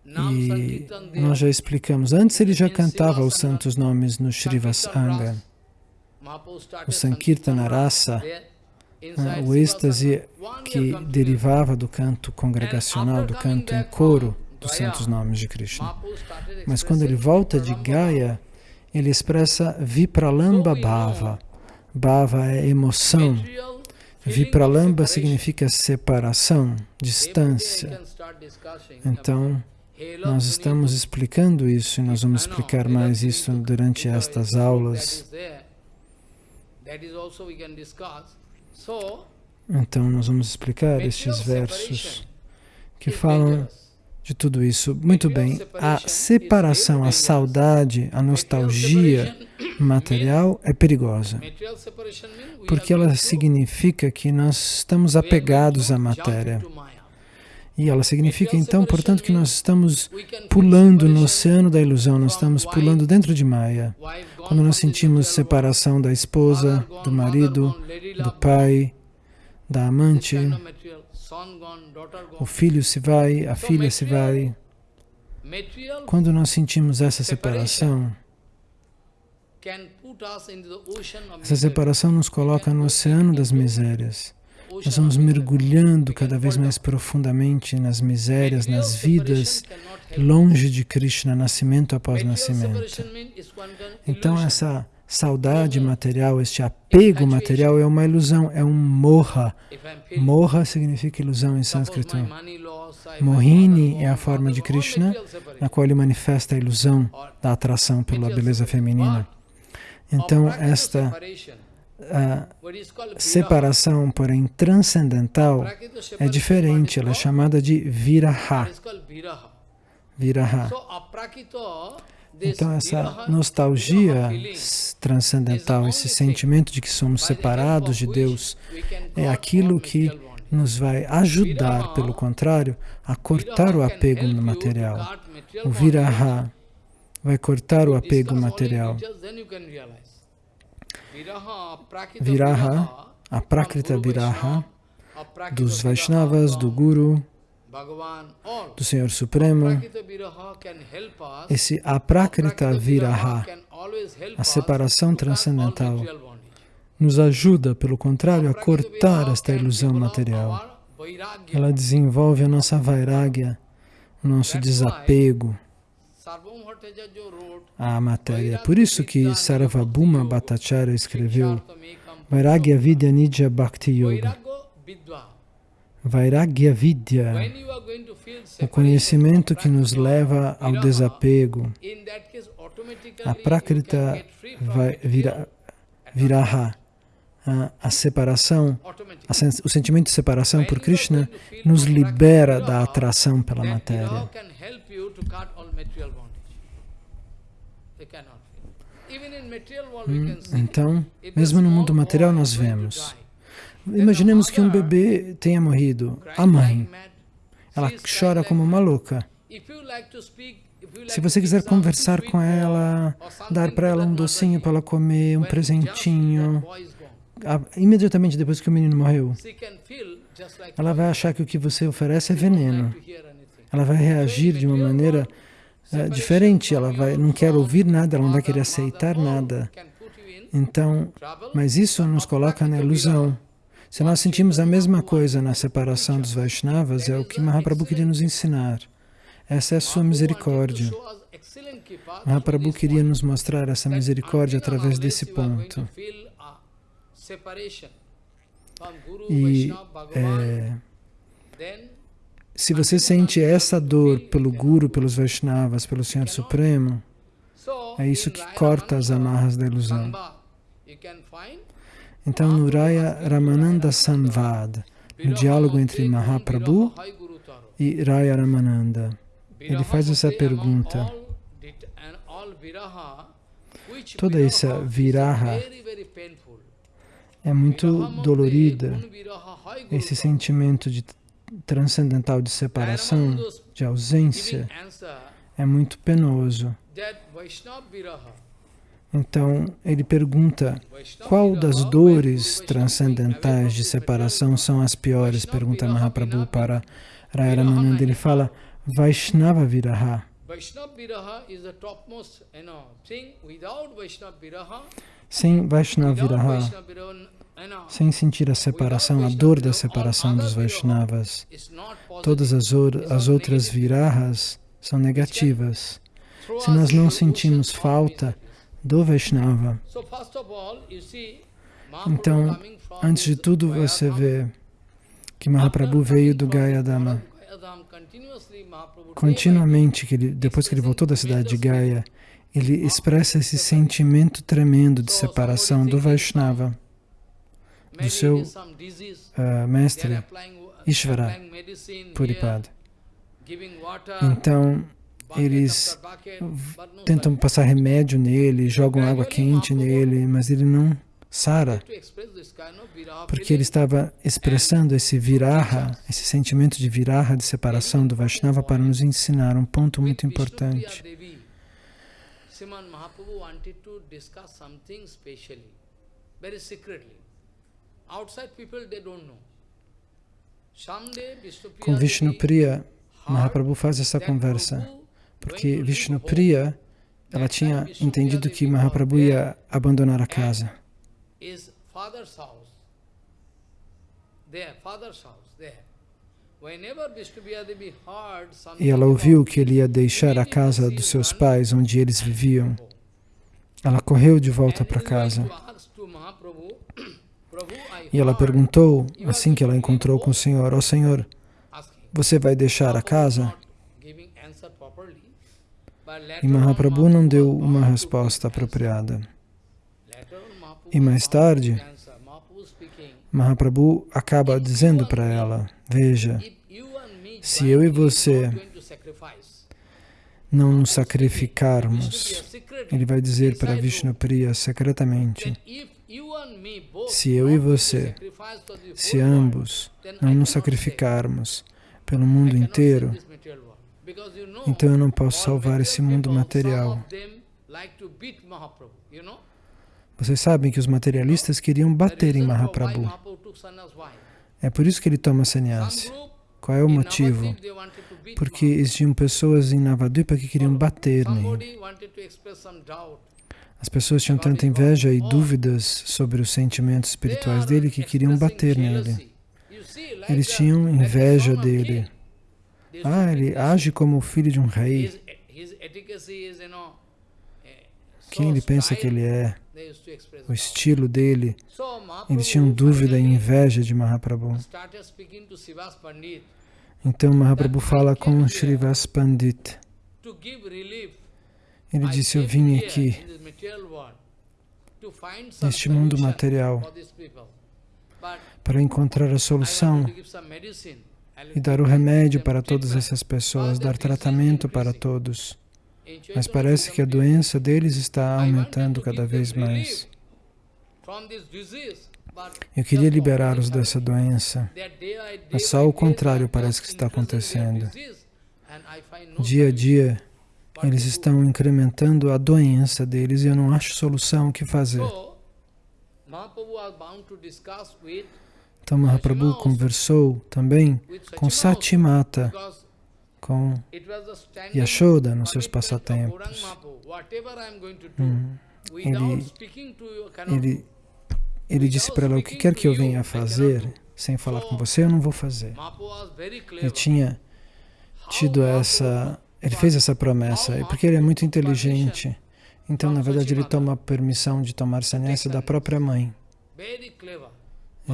E nós já explicamos, antes ele já cantava os santos nomes no Srivasanga o Sankirtana Rasa, né, o êxtase que derivava do canto congregacional, do canto em coro dos santos nomes de Krishna. Mas quando ele volta de Gaya, ele expressa Vipralamba Bhava. Bhava é emoção. Vipralamba significa separação, distância. Então, nós estamos explicando isso e nós vamos explicar mais isso durante estas aulas. Então, nós vamos explicar estes versos que falam de tudo isso. Muito bem, a separação, a saudade, a nostalgia material é perigosa, porque ela significa que nós estamos apegados à matéria. E ela significa, então, portanto, que nós estamos pulando no oceano da ilusão, nós estamos pulando dentro de Maya. Quando nós sentimos separação da esposa, do marido, do pai, da amante, o filho se vai, a filha se vai. Quando nós sentimos essa separação, essa separação nos coloca no oceano das misérias. Nós vamos mergulhando cada vez mais profundamente nas misérias, nas vidas, longe de Krishna, nascimento após nascimento. Então essa saudade material, este apego material é uma ilusão, é um moha. Moha significa ilusão em sânscrito. Mohini é a forma de Krishna, na qual ele manifesta a ilusão da atração pela beleza feminina. Então, esta a separação, porém, transcendental é diferente, ela é chamada de viraha. Viraha. Então, essa nostalgia transcendental, esse sentimento de que somos separados de Deus, é aquilo que nos vai ajudar, pelo contrário, a cortar o apego no material. O viraha vai cortar o apego material. Viraha, a Prakrita Viraha, dos Vaishnavas, do Guru, do Senhor Supremo, esse Aprakrita Viraha, a separação transcendental, nos ajuda, pelo contrário, a cortar esta ilusão material. Ela desenvolve a nossa vairagya, o nosso desapego, a matéria. Por isso que Sarvabhuma Bhattacharya escreveu Vairagya Vidya Nidya Bhakti Yoga. Vairagya Vidya, o conhecimento que nos leva ao desapego. A Prakrita vira, Viraha, a, a separação, a, o sentimento de separação por Krishna nos libera da atração pela matéria. Hum, então, mesmo no mundo material nós vemos. Imaginemos que um bebê tenha morrido. A mãe, ela chora como uma louca. Se você quiser conversar com ela, dar para ela um docinho para ela comer, um presentinho, imediatamente depois que o menino morreu, ela vai achar que o que você oferece é veneno. Ela vai reagir de uma maneira uh, diferente, ela vai, não quer ouvir nada, ela não vai querer aceitar nada. Então, mas isso nos coloca na ilusão. Se nós sentimos a mesma coisa na separação dos Vaishnavas, é o que Mahaprabhu queria nos ensinar. Essa é a sua misericórdia. Mahaprabhu queria nos mostrar essa misericórdia através desse ponto. E é, se você sente essa dor pelo Guru, pelos Vaishnavas, pelo Senhor Supremo, é isso que corta as amarras da ilusão. Então, no Raya Ramananda Samvad, no diálogo entre Mahaprabhu e Raya Ramananda, ele faz essa pergunta. Toda essa viraha é muito dolorida, esse sentimento de transcendental de separação, de ausência, é muito penoso. Então, ele pergunta, qual das dores transcendentais de separação são as piores? Pergunta Mahaprabhu para Raya Ele fala, Vaishnava Viraha. Sem Vaishnava Viraha, sem sentir a separação, a dor da separação dos Vaishnavas, todas as, as outras virahas são negativas. Se nós não sentimos falta do Vaishnava, então, antes de tudo, você vê que Mahaprabhu veio do Gayadama. Continuamente, que ele, depois que ele voltou da cidade de Gaya, ele expressa esse sentimento tremendo de separação do Vaishnava do seu uh, mestre Ishvara Puripad. Então, eles tentam passar remédio nele, jogam água quente nele, mas ele não sara, porque ele estava expressando esse viraha, esse sentimento de viraha, de separação do Vaishnava, para nos ensinar um ponto muito importante. Mahaprabhu wanted to discuss something specially, very secretly. Com Vishnupriya, Mahaprabhu faz essa conversa, porque Vishnupriya, ela tinha entendido que Mahaprabhu ia abandonar a casa. E ela ouviu que ele ia deixar a casa dos seus pais, onde eles viviam. Ela correu de volta para casa. E ela perguntou, assim que ela encontrou com o Senhor, ó oh, Senhor, você vai deixar a casa? E Mahaprabhu não deu uma resposta apropriada. E mais tarde, Mahaprabhu acaba dizendo para ela, veja, se eu e você não nos sacrificarmos, ele vai dizer para Vishnupriya secretamente, se eu e você, se ambos não nos sacrificarmos pelo mundo inteiro, então eu não posso salvar esse mundo material. Vocês sabem que os materialistas queriam bater em Mahaprabhu. É por isso que ele toma sannyasi. Qual é o motivo? Porque existiam pessoas em Navadvipa que queriam bater nele. As pessoas tinham tanta inveja e dúvidas sobre os sentimentos espirituais dele que queriam bater nele. Eles tinham inveja dele. Ah, ele age como o filho de um rei. Quem ele pensa que ele é? O estilo dele. Eles tinham dúvida e inveja de Mahaprabhu. Então Mahaprabhu fala com Srivas Pandit. Ele disse, eu vim aqui neste mundo material. para encontrar a solução e dar o remédio para todas essas pessoas, dar tratamento para todos. Mas parece que a doença deles está aumentando cada vez mais. Eu queria liberá-los dessa doença, mas só o contrário parece que está acontecendo. Dia a dia, eles estão incrementando a doença deles e eu não acho solução o que fazer. Então Mahaprabhu conversou também com Satimata, com Yashoda nos seus passatempos. Hum. Ele, ele, ele disse para ela, o que quer que eu venha fazer, sem falar com você, eu não vou fazer. Ele tinha tido essa, ele fez essa promessa, porque ele é muito inteligente. Então, na verdade, ele toma permissão de tomar sannyasa da própria mãe.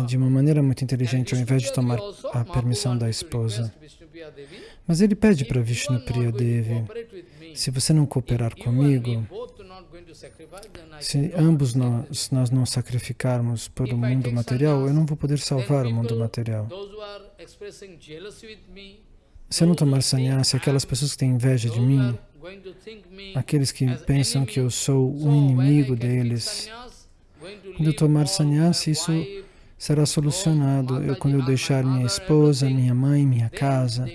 De uma maneira muito inteligente, ao invés de tomar a permissão da esposa. Mas ele pede para Vishnu Priya Devi, se você não cooperar comigo, se ambos nós, nós não sacrificarmos por o mundo material, eu não vou poder salvar o mundo material. Se eu não tomar sannyasa, aquelas pessoas que têm inveja de mim, aqueles que pensam que eu sou o inimigo deles, quando eu tomar sannyasa, isso será solucionado. Eu, quando eu deixar minha esposa, minha mãe, minha casa,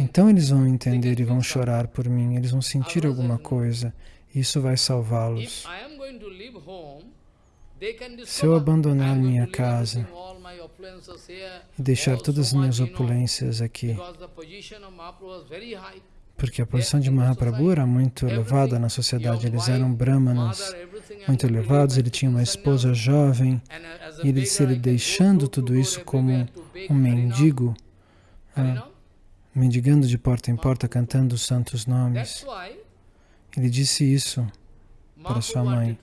então eles vão entender e vão chorar por mim, eles vão sentir alguma coisa. Isso vai salvá-los. Se eu abandonar minha casa e deixar todas as minhas opulências aqui, porque a posição de Mahaprabhu era muito elevada na sociedade, eles eram brahmanas muito elevados, ele tinha uma esposa jovem, e ele ele deixando tudo isso como um mendigo, ah, mendigando de porta em porta, cantando os santos nomes. Ele disse isso para sua mãe.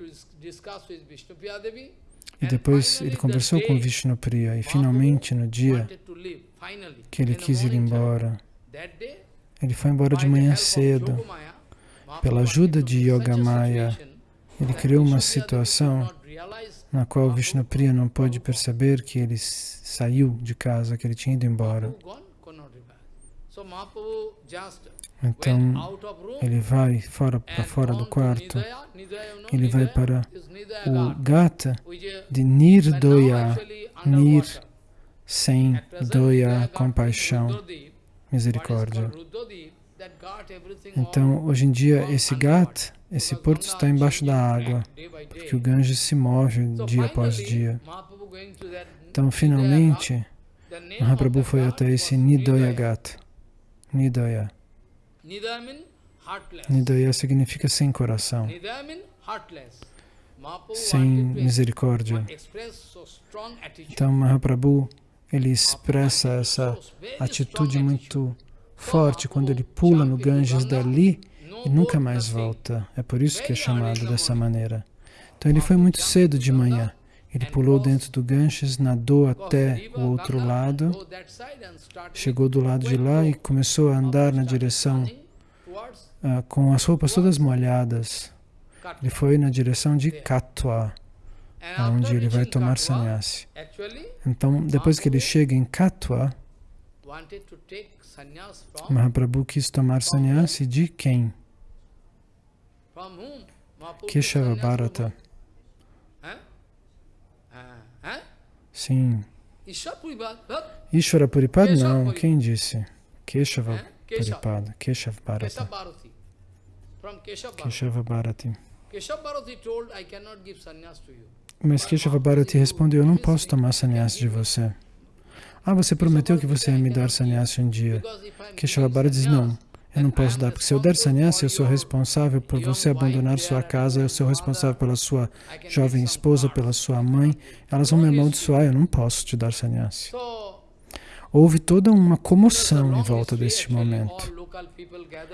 E depois ele conversou com Vishnu Priya e finalmente no dia que ele quis ir embora, ele foi embora de manhã cedo. Pela ajuda de Yoga Maya, ele criou uma situação na qual Vishnu Priya não pôde perceber que ele saiu de casa, que ele tinha ido embora. Então, ele vai fora para fora do quarto, ele vai para o gata. De Nirdoya, Nir, sem doya, compaixão, misericórdia. Então, hoje em dia, esse gata, esse porto está embaixo da água, porque o Ganges se move dia após dia. Então, finalmente, Mahaprabhu foi até esse Nidoya Gata. Nidoya. Nidoya significa sem coração, sem misericórdia. Então, Mahaprabhu, ele expressa essa atitude muito forte quando ele pula no Ganges dali e nunca mais volta. É por isso que é chamado dessa maneira. Então, ele foi muito cedo de manhã. Ele pulou dentro do Ganges, nadou até o outro lado, chegou do lado de lá e começou a andar na direção uh, com as roupas todas molhadas. Ele foi na direção de Katwa, onde ele vai tomar sannyasi. Então, depois que ele chega em Katwa, Mahaprabhu quis tomar sannyasi de quem? Keshava Bharata. Sim. Ishvara Puripad? Não. Quem disse? Keshava Puripad. Keshava Bharati. Keshava Bharati. Mas Keshava Bharati respondeu, eu não posso tomar sannyas de você. Ah, você prometeu que você ia me dar sannyas um dia. Keshava Bharati diz, não. Eu não posso dar, porque se eu der sannyasa, eu sou responsável por você abandonar sua casa, eu sou responsável pela sua jovem esposa, pela sua mãe. Elas vão me amaldiçoar, eu não posso te dar sannyasa. Houve toda uma comoção em volta deste momento.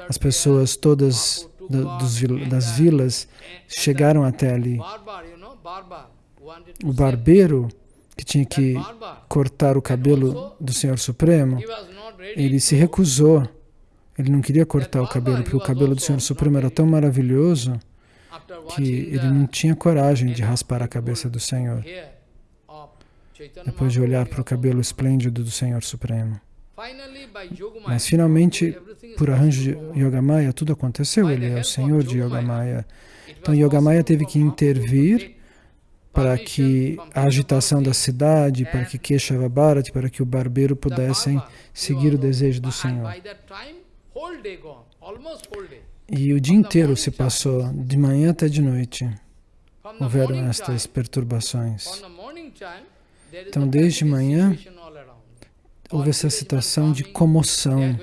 As pessoas todas da, dos, das vilas chegaram até ali. O barbeiro, que tinha que cortar o cabelo do Senhor Supremo, ele se recusou ele não queria cortar o cabelo, porque o cabelo do Senhor Supremo era tão maravilhoso que ele não tinha coragem de raspar a cabeça do Senhor, depois de olhar para o cabelo esplêndido do Senhor Supremo. Mas finalmente, por arranjo de Yogamaya, tudo aconteceu. Ele é o Senhor de Yogamaya. Então Yogamaya teve que intervir para que a agitação da cidade, para que Keshava Bharati, para que o barbeiro pudessem seguir o desejo do Senhor. E o dia inteiro se passou, de manhã até de noite. houveram estas perturbações. Então, desde manhã, houve essa situação de comoção.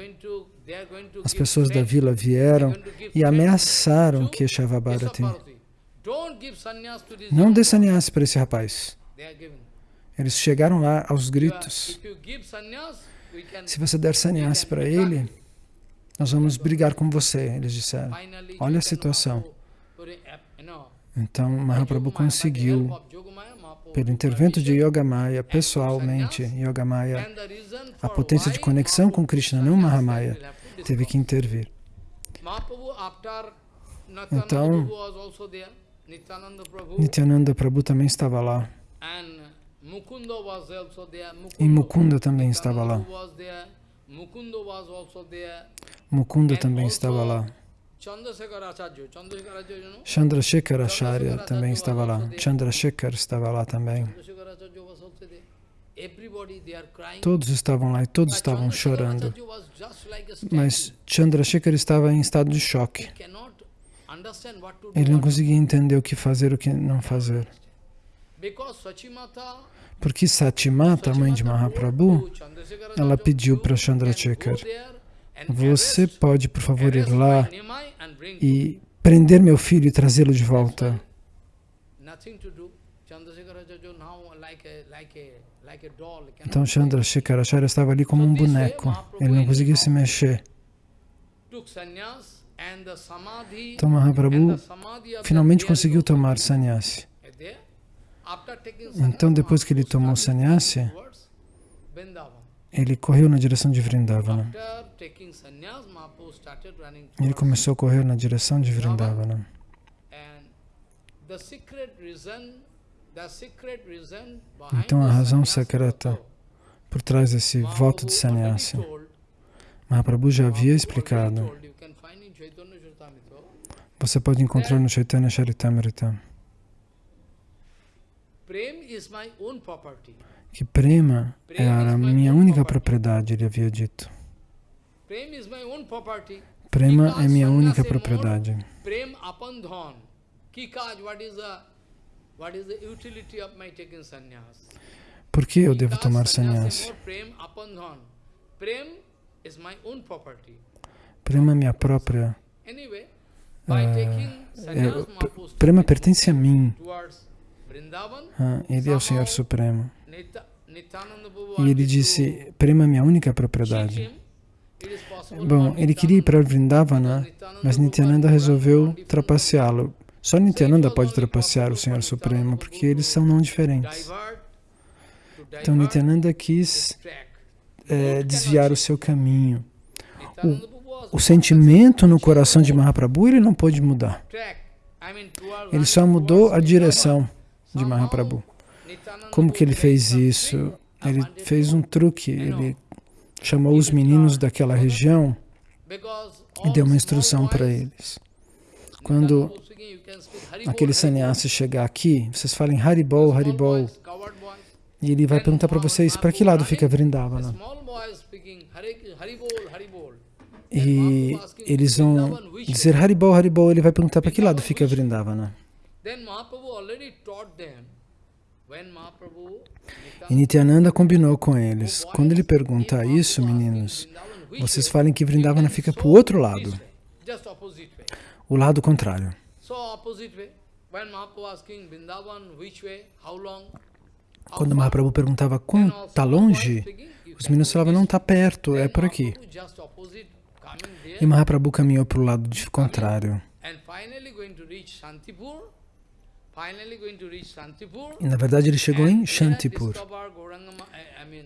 As pessoas da vila vieram e ameaçaram que Shavabharati. Não dê sannyas para esse rapaz. Eles chegaram lá aos gritos. Se você der sannyas para ele, nós vamos brigar com você, eles disseram. Olha a situação. Então, Mahaprabhu conseguiu, pelo intervento de Yogamaya, pessoalmente, Yogamaya, a potência de conexão com Krishna, não Mahamaya, teve que intervir. Então, Nityananda Prabhu também estava lá. E Mukunda também estava lá. Mukunda também estava lá. Chandrasekhar Acharya também estava lá. Chandrasekhar estava lá também. Todos estavam lá e todos estavam chorando. Mas Chandrasekhar estava em estado de choque. Ele não conseguia entender o que fazer e o que não fazer. Porque Satimata, mãe de Mahaprabhu, ela pediu para Chandrasekhar, você pode, por favor, ir lá e prender meu filho e trazê-lo de volta. Então Chandrasekhar Acharya estava ali como um boneco, ele não conseguia se mexer. Então Mahaprabhu finalmente conseguiu tomar sannyasi. Então depois que ele tomou sannyasi, ele correu na direção de Vrindavana. Ele começou a correr na direção de Vrindavana. Então a razão secreta por trás desse voto de sannyasi, Mahaprabhu já havia explicado. Você pode encontrar no Chaitanya Charitamrita. Que prema é a minha única propriedade, ele havia dito. Prema é minha única propriedade. Por que eu devo tomar sannyas? Prema é minha própria. Uh, prema pertence a mim. Ah, ele é o Senhor Supremo. E ele disse, Prema é minha única propriedade. Bom, ele queria ir para Vrindavana, mas Nityananda resolveu trapaceá-lo. Só Nityananda pode trapacear o Senhor Supremo, porque eles são não diferentes. Então Nityananda quis é, desviar o seu caminho. O, o sentimento no coração de Mahaprabhu ele não pôde mudar. Ele só mudou a direção de Mahaprabhu. Como que ele fez isso? Ele fez um truque, ele chamou os meninos daquela região e deu uma instrução para eles. Quando aquele sannyasi chegar aqui, vocês falem Haribol, Haribol, e ele vai perguntar para vocês, para que lado fica Vrindavana? E eles vão dizer Haribol, Haribol, ele vai perguntar para que lado fica Vrindavana? E Nityananda combinou com eles. Quando ele pergunta isso, meninos, vocês falem que Vrindavana fica para o outro lado. O lado contrário. Quando Mahaprabhu perguntava quanto está longe, os meninos falavam, não está perto, é por aqui. E Mahaprabhu caminhou para o lado contrário. E na verdade ele chegou em Shantipur.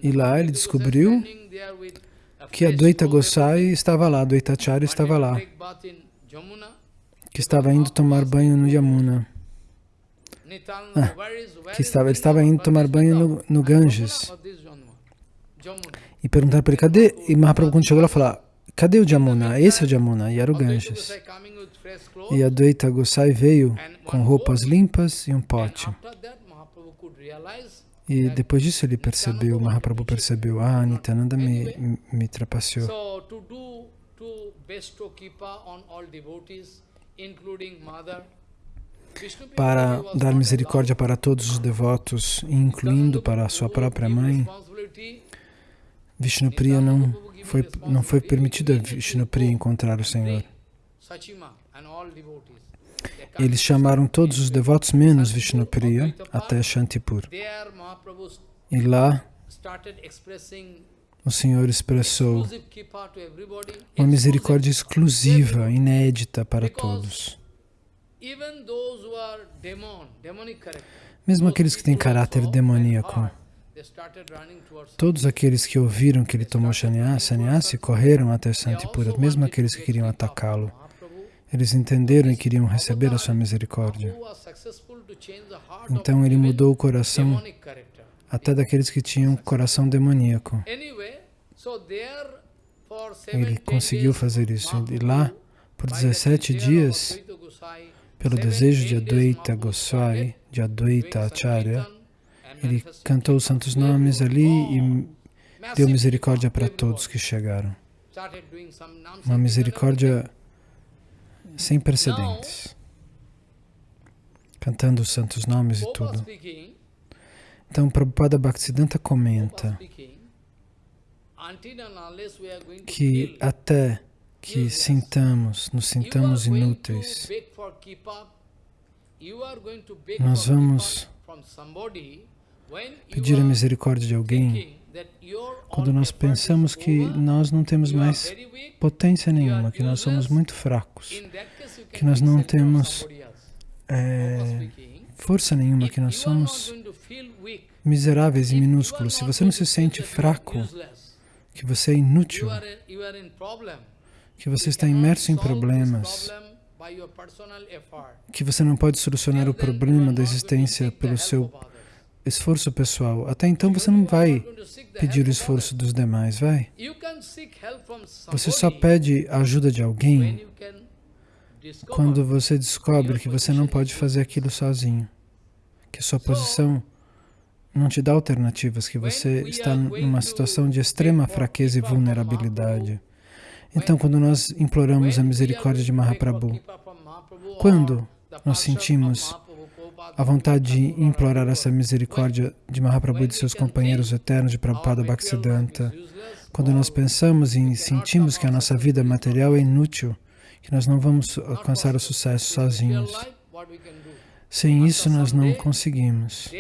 E lá ele descobriu que a Dvaita Gosai estava lá, Dvaitacharya estava lá, que estava indo tomar banho no Yamuna. Ah, que estava, ele estava indo tomar banho no, no Ganges. E perguntaram para ele, cadê? E Mahaprabhu quando chegou lá falou, cadê o Jamuna? Esse é o Jamuna, e era o Ganges. E a Dvaita Gosai veio com roupas limpas e um pote. E depois disso ele percebeu, Mahaprabhu percebeu, ah, Nityananda me, me trapaceou. para dar misericórdia para todos os devotos, incluindo para a sua própria mãe, Vishnupriya não foi, não foi permitido a Vishnupriya encontrar o Senhor. Eles chamaram todos os devotos menos Vishnupriya até Shantipur. E lá o Senhor expressou uma misericórdia exclusiva, inédita para todos. Mesmo aqueles que têm caráter demoníaco, todos aqueles que ouviram que ele tomou sannyasi correram até Santipura, mesmo aqueles que queriam atacá-lo. Eles entenderam e queriam receber a sua misericórdia. Então ele mudou o coração até daqueles que tinham coração demoníaco. Ele conseguiu fazer isso. E lá, por 17 dias, pelo desejo de Advaita Goswai, de Advaita Acharya, ele cantou os santos nomes ali e deu misericórdia para todos que chegaram. Uma misericórdia sem precedentes. Cantando os santos nomes e tudo. Então, Prabhupada Bhaktisiddhanta comenta que até que sintamos, nos sintamos inúteis, nós vamos pedir a misericórdia de alguém quando nós pensamos que nós não temos mais potência nenhuma, que nós somos muito fracos, que nós não temos é, força nenhuma, que nós somos miseráveis e minúsculos. Se você não se sente fraco, que você é inútil, que você está imerso em problemas, que você não pode solucionar o problema da existência pelo seu esforço pessoal. Até então você não vai pedir o esforço dos demais, vai? Você só pede a ajuda de alguém quando você descobre que você não pode fazer aquilo sozinho, que sua posição não te dá alternativas, que você está numa situação de extrema fraqueza e vulnerabilidade. Então, quando nós imploramos a misericórdia de Mahaprabhu, quando nós sentimos a vontade de implorar essa misericórdia de Mahaprabhu e de seus companheiros eternos de Prabhupada Bhaktisiddhanta, quando nós pensamos e sentimos que a nossa vida material é inútil, que nós não vamos alcançar o sucesso sozinhos, sem isso, nós não conseguimos.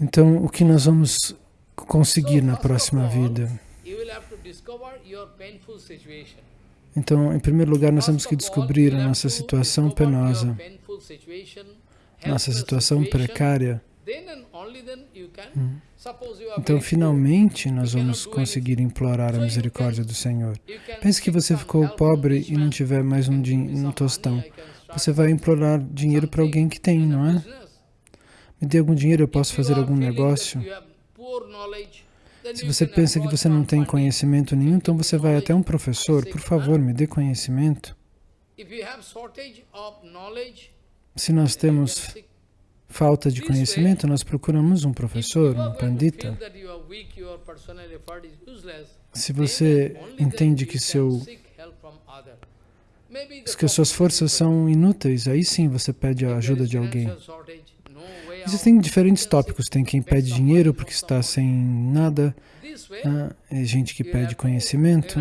Então, o que nós vamos conseguir na próxima vida? Então, em primeiro lugar, nós temos que descobrir a nossa situação penosa, nossa situação precária. Então, finalmente, nós vamos conseguir implorar a misericórdia do Senhor. Pense que você ficou pobre e não tiver mais um, um tostão. Você vai implorar dinheiro para alguém que tem, não é? Me dê algum dinheiro, eu posso fazer algum negócio. Se você pensa que você não tem conhecimento nenhum, então você vai até um professor. Por favor, me dê conhecimento. Se nós temos falta de conhecimento, nós procuramos um professor, um pandita. Se você entende que, seu, que as suas forças são inúteis, aí sim você pede a ajuda de alguém. Existem diferentes tópicos. Tem quem pede dinheiro porque está sem nada. Ah, é gente que pede conhecimento.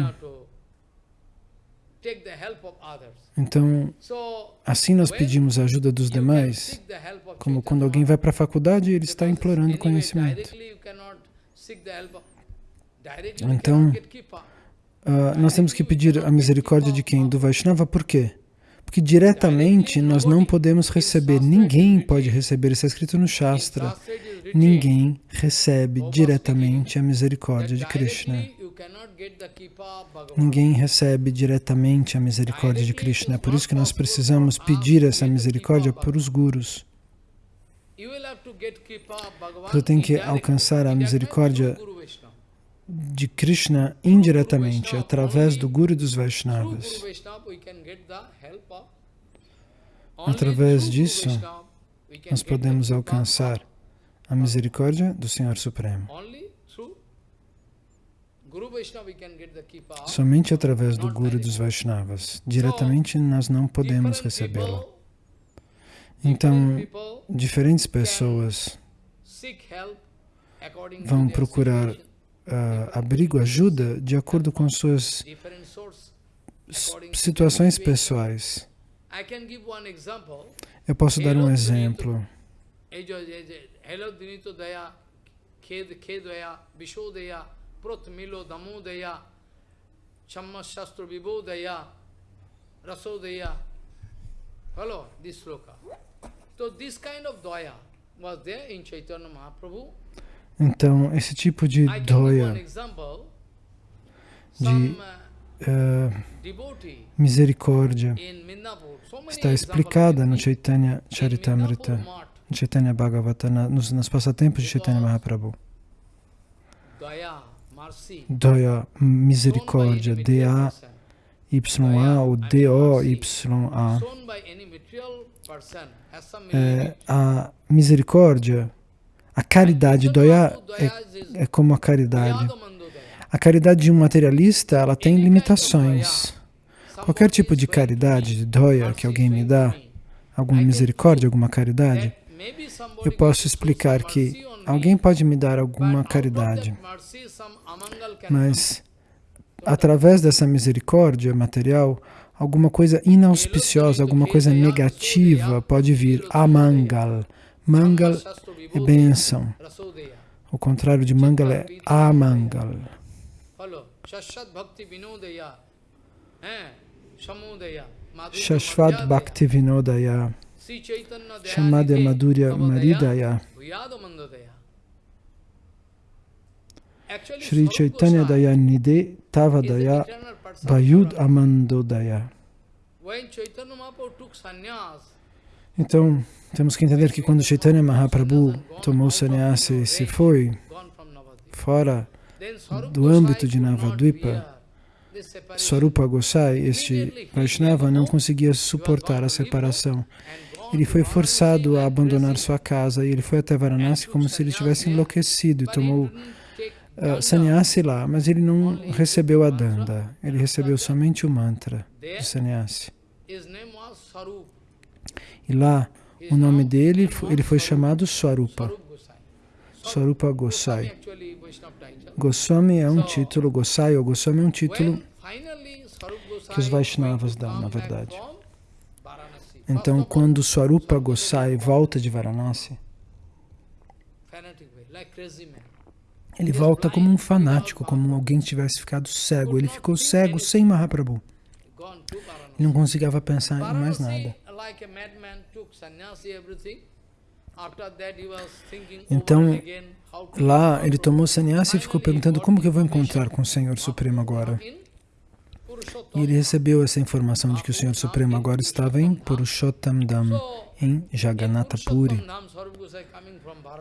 Então, assim nós pedimos a ajuda dos demais, como quando alguém vai para a faculdade ele está implorando conhecimento. Então, uh, nós temos que pedir a misericórdia de quem? Do Vaishnava, por quê? Porque diretamente nós não podemos receber, ninguém pode receber, isso é escrito no Shastra, ninguém recebe diretamente a misericórdia de Krishna. Ninguém recebe diretamente a misericórdia de Krishna. É por isso que nós precisamos pedir essa misericórdia por os gurus. Você tem que alcançar a misericórdia de Krishna indiretamente, através do Guru dos Vaishnavas. Através disso, nós podemos alcançar a misericórdia do Senhor Supremo. Somente através do Guru dos Vaishnavas. Diretamente nós não podemos recebê-lo. Então, diferentes pessoas vão procurar uh, abrigo, ajuda, de acordo com suas situações pessoais. Eu posso dar um exemplo. Follow this sloka. So this kind of daya was there in Chaitanya Mahaprabhu. Então, esse tipo de doya, de uh, misericórdia, está explicada no Chaitanya Charitamrita, no Chaitanya Bhagavata, nos, nos passatempos de Chaitanya Mahaprabhu. Daya, misericórdia, D-A-Y-A ou D-O-Y-A. É, a misericórdia, a caridade, Doya é, é como a caridade. A caridade de um materialista, ela tem limitações. Qualquer tipo de caridade, de Doya, que alguém me dá, alguma misericórdia, alguma caridade, eu posso explicar que alguém pode me dar alguma caridade, mas através dessa misericórdia material, alguma coisa inauspiciosa, alguma coisa negativa pode vir. Amangal. Mangal é bênção. O contrário de mangal é amangal. Shashvat Bhakti Vinodaya. Chamada Madhurya Maridaya. Shri Chaitanya Daya Nide Tava Daya Vayud Amandodaya. Então, temos que entender que quando Chaitanya Mahaprabhu tomou sannyasa e se foi fora do âmbito de Navadvipa, Swarupa Gosai, este Vaishnava, não conseguia suportar a separação. Ele foi forçado a abandonar sua casa e ele foi até Varanasi como se ele tivesse enlouquecido e tomou uh, sannyasi lá, mas ele não recebeu a danda, ele recebeu somente o mantra de sannyasi. E lá, o nome dele, ele foi chamado Swarupa, Swarupa Gosai. Goswami é um título, Gosai ou Goswami é um título que os Vaishnavas dão, na verdade. Então, quando Swarupa Gosai volta de Varanasi, ele volta como um fanático, como alguém que tivesse ficado cego. Ele ficou cego sem Mahaprabhu. Ele não conseguia pensar em mais nada. Então, lá ele tomou sannyasa e ficou perguntando como que eu vou encontrar com o Senhor Supremo agora. E ele recebeu essa informação de que o Senhor Supremo agora estava em Purushottam Dham, em Jagannatha Puri.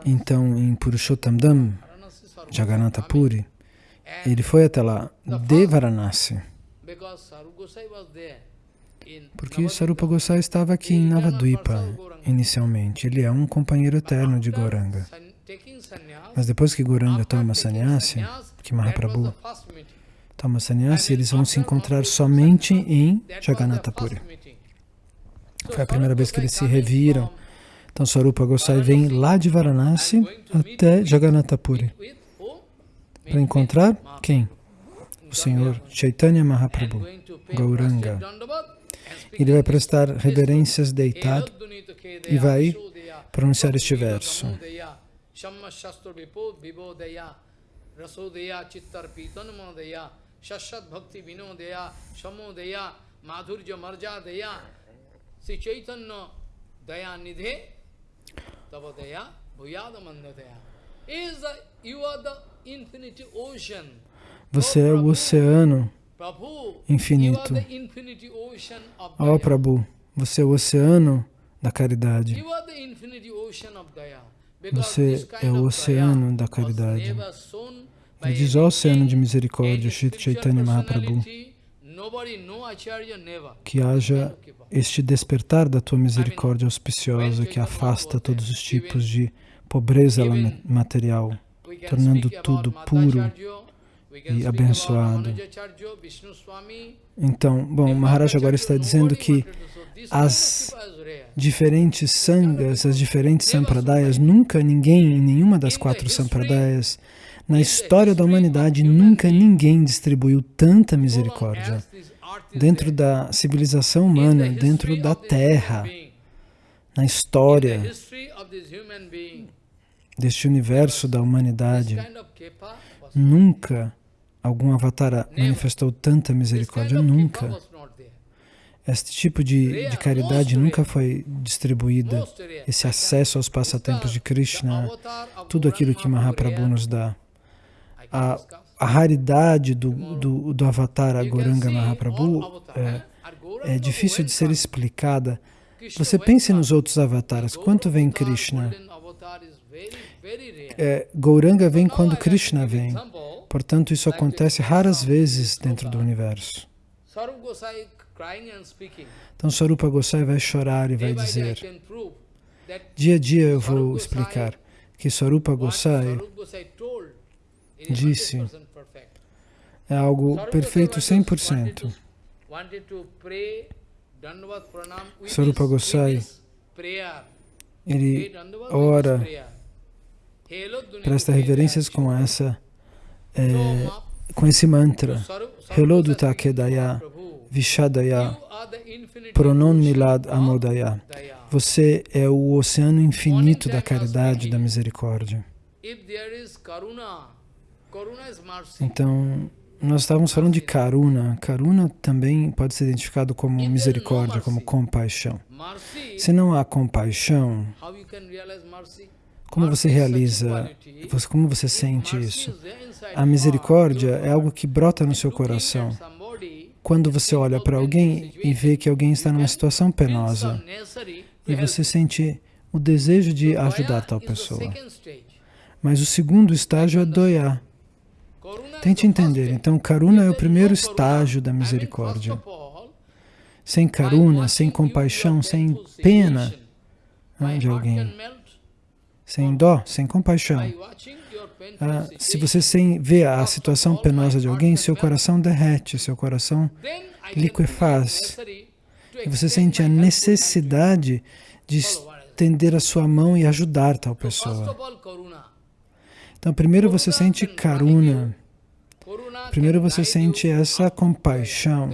Então, em Purushottam Dham, Jagannatha Puri, ele foi até lá, de Varanasi. Porque Sarupa Gosai estava aqui em Navadvipa, inicialmente. Ele é um companheiro eterno de Goranga. Mas depois que Goranga toma sannyasi, que Mahaprabhu toma sannyasi, eles vão se encontrar somente em Jagannatha Puri. Foi a primeira vez que eles se reviram. Então Sarupa Gosai vem lá de Varanasi até Jagannatha Puri para encontrar quem? O Senhor Chaitanya Mahaprabhu, Gauranga. Ele vai prestar reverências deitado e vai pronunciar este verso. Você é o oceano infinito. Ó oh, Prabhu, você é o oceano da caridade. Você é o oceano da caridade. Ele diz, ó oceano de misericórdia, Chaitanya Mahaprabhu, que haja este despertar da tua misericórdia auspiciosa que afasta todos os tipos de pobreza material tornando tudo puro e abençoado. Então, bom, Maharaj agora está dizendo que as diferentes sangas, as diferentes sampradayas, nunca ninguém, em nenhuma das quatro sampradayas, na história da humanidade, nunca ninguém distribuiu tanta misericórdia. Dentro da civilização humana, dentro da Terra, na história deste universo da humanidade, nunca algum avatar manifestou tanta misericórdia, nunca. Este tipo de, de caridade nunca foi distribuída, esse acesso aos passatempos de Krishna, tudo aquilo que Mahaprabhu nos dá. A, a raridade do, do, do avatar Agoranga Mahaprabhu é, é difícil de ser explicada. Você pense nos outros avatares, quanto vem Krishna? É, Gauranga vem quando Krishna vem. Portanto, isso acontece raras vezes dentro do universo. Então Sarupa Gosai vai chorar e vai dizer, dia a dia eu vou explicar que Sarupa Gosai disse é algo perfeito 100%. Sarupa Gosai, ele ora, presta reverências com essa, é, com esse mantra, Hello Dutakedaya, Vishadaya, Pronon Nilad Amodaya. Você é o oceano infinito da caridade da misericórdia. Então, nós estávamos falando de Karuna. Karuna também pode ser identificado como misericórdia, como compaixão. Se não há compaixão, como você realiza, como você sente isso? A misericórdia é algo que brota no seu coração quando você olha para alguém e vê que alguém está numa situação penosa e você sente o desejo de ajudar tal pessoa. Mas o segundo estágio é doya. Tente entender. Então, karuna é o primeiro estágio da misericórdia. Sem karuna, sem compaixão, sem pena né, de alguém, sem dó, sem compaixão, ah, se você sem, vê a situação penosa de alguém, seu coração derrete, seu coração liquefaz. E você sente a necessidade de estender a sua mão e ajudar tal pessoa. Então, primeiro você sente karuna. Primeiro você sente essa compaixão.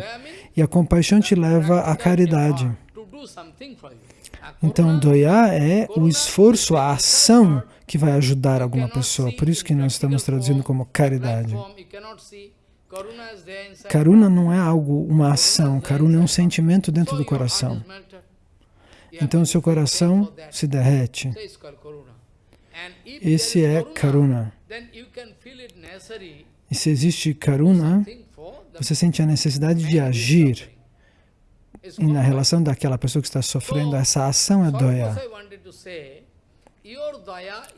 E a compaixão te leva à caridade. Então, doya é o esforço, a ação que vai ajudar alguma pessoa. Por isso que nós estamos traduzindo como caridade. Karuna não é algo, uma ação. Karuna é um sentimento dentro do coração. Então, seu coração se derrete. Esse é Karuna. E se existe Karuna, você sente a necessidade de agir na relação daquela pessoa que está sofrendo. Essa ação é Doya.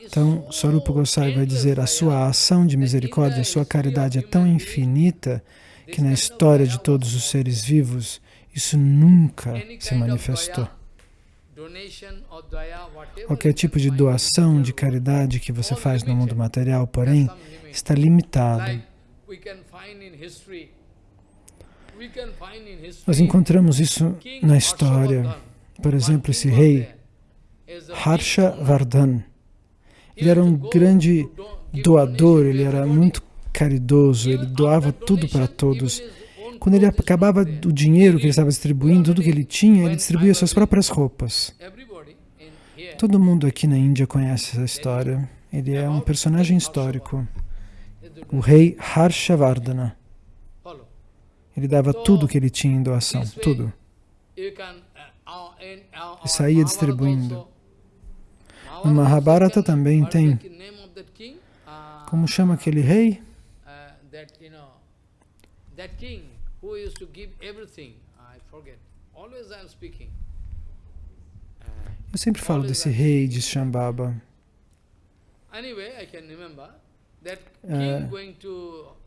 Então, Sarupa Gosai vai dizer, a sua ação de misericórdia, a sua caridade é tão infinita que na história de todos os seres vivos, isso nunca se manifestou. Qualquer tipo de doação, de caridade que você faz no mundo material, porém, está limitado. Nós encontramos isso na história. Por exemplo, esse rei Harsha Vardhan. Ele era um grande doador, ele era muito caridoso, ele doava tudo para todos. Quando ele acabava do dinheiro que ele estava distribuindo, tudo que ele tinha, ele distribuía suas próprias roupas. Todo mundo aqui na Índia conhece essa história. Ele é um personagem histórico. O rei Harshavardhana. Ele dava tudo que ele tinha em doação, tudo. E saía distribuindo. No Mahabharata também tem. Como chama aquele rei? Eu sempre falo desse rei de Shambhava. Uh,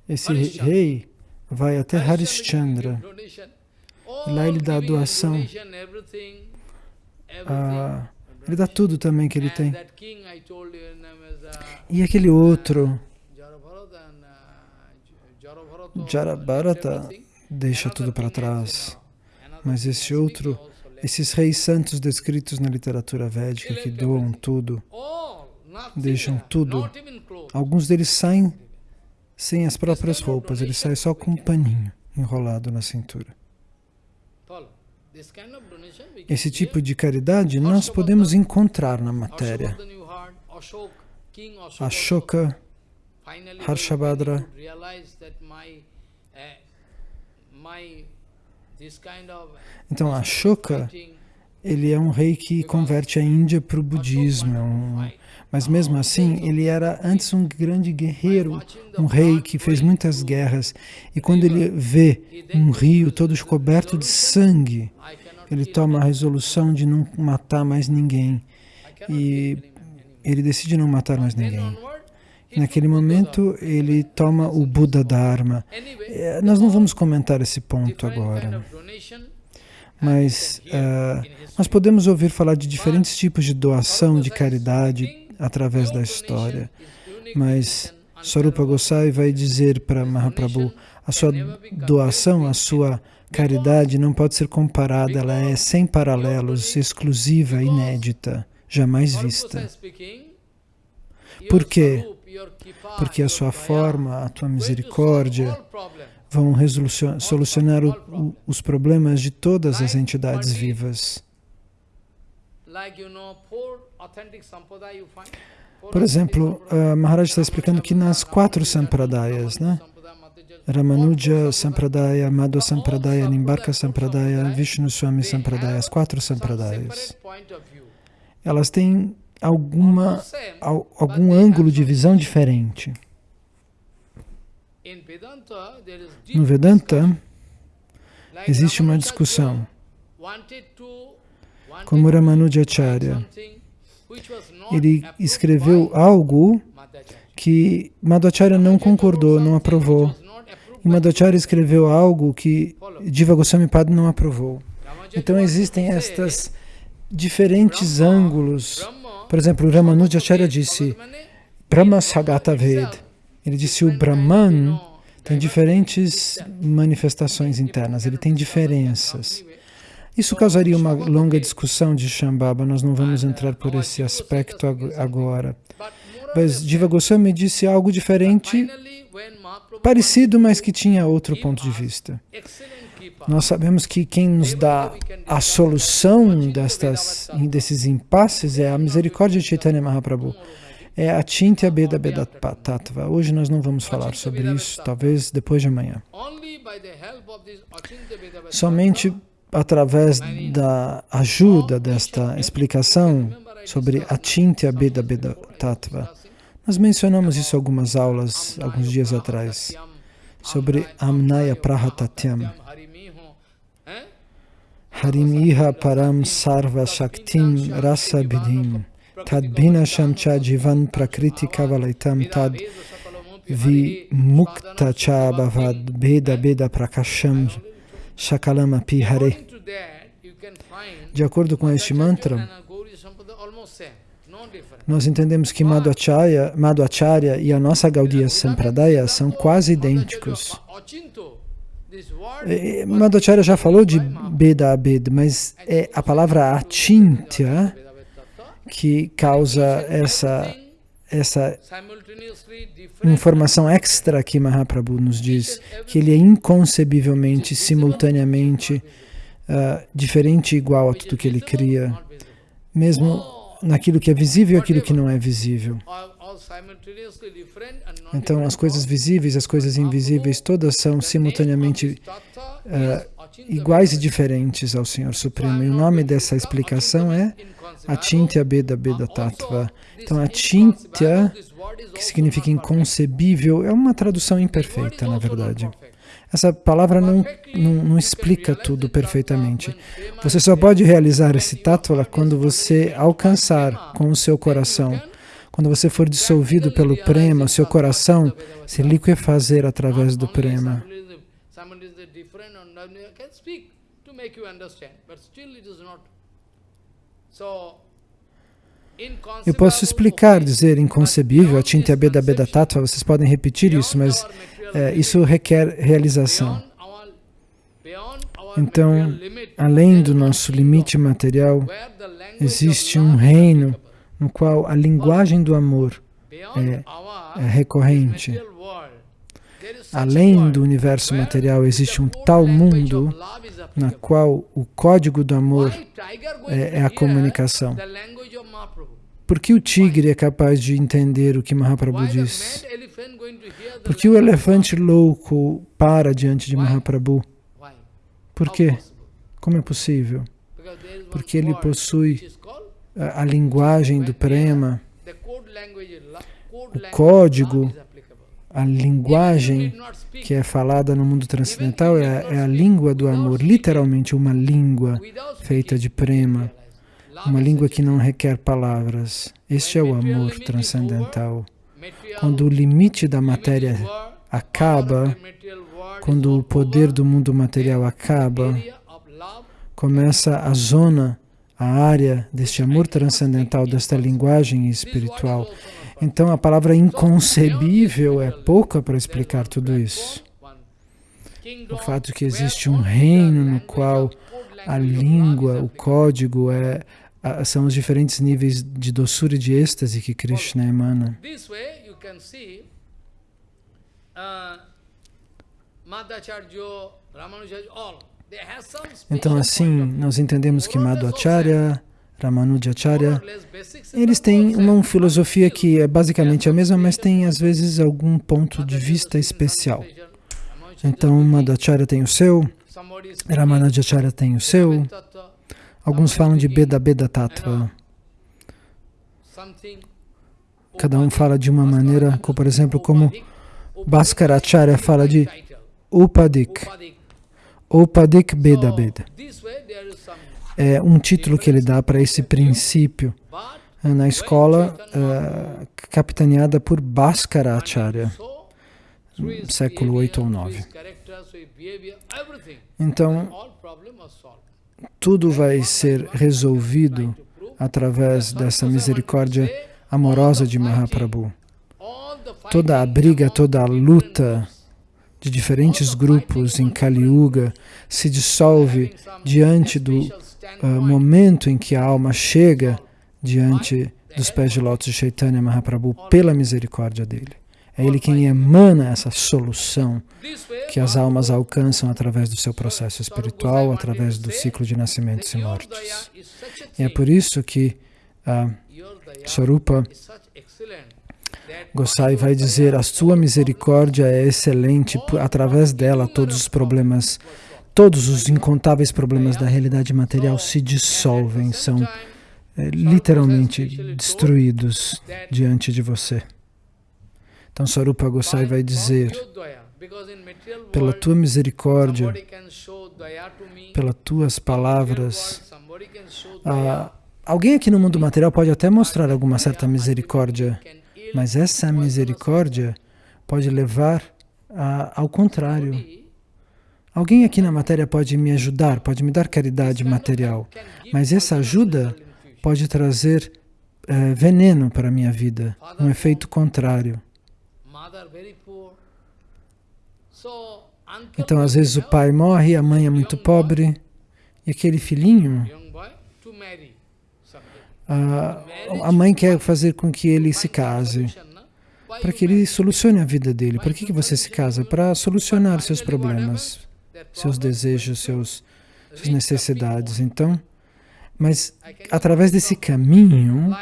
esse rei vai até Harishchandra. Lá ele dá a doação. Uh, ele dá tudo também que ele tem. E aquele outro, Jarabharata deixa tudo para trás. Mas esse outro, esses reis santos descritos na literatura védica que doam tudo, deixam tudo. Alguns deles saem sem as próprias roupas, eles saem só com um paninho enrolado na cintura. Esse tipo de caridade nós podemos encontrar na matéria. Ashoka, Harshabhadra, então, Ashoka, ele é um rei que converte a Índia para o budismo, é um, mas mesmo assim, ele era antes um grande guerreiro, um rei que fez muitas guerras, e quando ele vê um rio todo coberto de sangue, ele toma a resolução de não matar mais ninguém, e ele decide não matar mais ninguém. Naquele momento, ele toma o Buda Dharma. É, nós não vamos comentar esse ponto agora. Mas uh, nós podemos ouvir falar de diferentes tipos de doação, de caridade, através da história. Mas Sarupa Gosai vai dizer para Mahaprabhu, a sua doação, a sua caridade não pode ser comparada, ela é sem paralelos, exclusiva, inédita, jamais vista. Por quê? porque a sua forma, a tua misericórdia vão solucionar o, o, os problemas de todas as entidades vivas. Por exemplo, uh, Maharaj está explicando que nas quatro sampradayas, né? Ramanuja Sampradaya, Madhva Sampradaya, Nimbarka Sampradaya, Vishnu Swami Sampradaya, as quatro sampradayas, elas têm alguma, algum ângulo de visão diferente. No Vedanta, existe uma discussão. Como Ramanujacharya, ele escreveu algo que Madhacharya não concordou, não aprovou. E Madhacharya escreveu algo que Diva Goswami Padma não aprovou. Então existem estas diferentes ângulos por exemplo, Ramanujacharya disse Brahma Sagata Ved. Ele disse o Brahman tem diferentes manifestações internas, ele tem diferenças. Isso causaria uma longa discussão de Shambhava, nós não vamos entrar por esse aspecto agora. Mas Diva Goswami disse algo diferente, parecido, mas que tinha outro ponto de vista. Nós sabemos que quem nos dá a solução destas, desses impasses é a misericórdia de Chaitanya Mahaprabhu. É a Chintya Beda Beda Tattva. Hoje nós não vamos falar sobre isso, talvez depois de amanhã. Somente através da ajuda desta explicação sobre a Chintya Beda Beda Tattva. Nós mencionamos isso algumas aulas, alguns dias atrás, sobre Amnaya Prahatatyam. Harimiha param sarva shaktim rasa bidhim tad bhinasham cha jivan prakriti kavalaitam tad vi mukta cha bhavad beda beda prakasham shakalam api hare. De acordo com este mantra, nós entendemos que Madhacharya e a nossa Gaudiya Sampradaya são quase idênticos. Madhacharya já falou de Beda Abed, mas é a palavra Achintya que causa essa, essa informação extra que Mahaprabhu nos diz, que ele é inconcebivelmente, simultaneamente, uh, diferente e igual a tudo que ele cria, mesmo naquilo que é visível e aquilo que não é visível. Então, as coisas visíveis, as coisas invisíveis, todas são simultaneamente uh, iguais e diferentes ao Senhor Supremo. E o nome dessa explicação é Achintya Beda Beda Tattva. Então, Achintya, que significa inconcebível, é uma tradução imperfeita, na verdade. Essa palavra não, não, não, explica tudo perfeitamente. Você só pode realizar esse tattva quando você alcançar com o seu coração quando você for dissolvido pelo prema, seu coração se liquefazer através do prema. Eu posso explicar, dizer inconcebível, a Chintya Beda Beda Tattva, vocês podem repetir isso, mas é, isso requer realização. Então, além do nosso limite material, existe um reino no qual a linguagem do amor é, é recorrente. Além do universo material, existe um tal mundo na qual o código do amor é, é a comunicação. Por que o tigre é capaz de entender o que Mahaprabhu diz? Por que o elefante louco para diante de Mahaprabhu? Por quê? Como é possível? Porque ele possui a, a linguagem do prema, o código, a linguagem que é falada no mundo transcendental é, é a língua do amor, literalmente uma língua feita de prema, uma língua que não requer palavras. Este é o amor transcendental. Quando o limite da matéria acaba, quando o poder do mundo material acaba, começa a zona, a área deste amor transcendental, desta linguagem espiritual. Então a palavra inconcebível é pouca para explicar tudo isso. O fato de que existe um reino no qual a língua, o código, é, são os diferentes níveis de doçura e de êxtase que Krishna emana. Então assim, nós entendemos que Madhvacharya, Ramanujacharya, eles têm uma filosofia que é basicamente a mesma, mas tem às vezes algum ponto de vista especial. Então Madhvacharya tem o seu, Ramanujacharya tem o seu, alguns falam de Beda Beda Tattva. Cada um fala de uma maneira, como, por exemplo, como Bhaskaracharya fala de Upadik, Upadik Beda Beda é um título que ele dá para esse princípio é, na escola uh, capitaneada por Bhaskara Acharya, século 8 ou 9. Então, tudo vai ser resolvido através dessa misericórdia amorosa de Mahaprabhu. Toda a briga, toda a luta de diferentes grupos em Kali Yuga se dissolve diante do uh, momento em que a alma chega diante dos pés de lótus de Chaitanya Mahaprabhu pela misericórdia dele. É ele quem emana essa solução que as almas alcançam através do seu processo espiritual, através do ciclo de nascimentos e mortes. E é por isso que uh, Sarupa Gosai vai dizer, a sua misericórdia é excelente, através dela todos os problemas todos os incontáveis problemas da realidade material se dissolvem, são é, literalmente destruídos diante de você. Então Sarupa Gosai vai dizer, pela tua misericórdia, pelas tuas palavras, alguém aqui no mundo material pode até mostrar alguma certa misericórdia, mas essa misericórdia pode levar a, ao contrário, Alguém aqui na matéria pode me ajudar, pode me dar caridade material, mas essa ajuda pode trazer é, veneno para a minha vida, um efeito contrário. Então, às vezes o pai morre, a mãe é muito pobre, e aquele filhinho, a, a mãe quer fazer com que ele se case, para que ele solucione a vida dele. Por que, que você se casa? Para solucionar seus problemas seus desejos, seus, suas necessidades. Então, mas através desse caminho,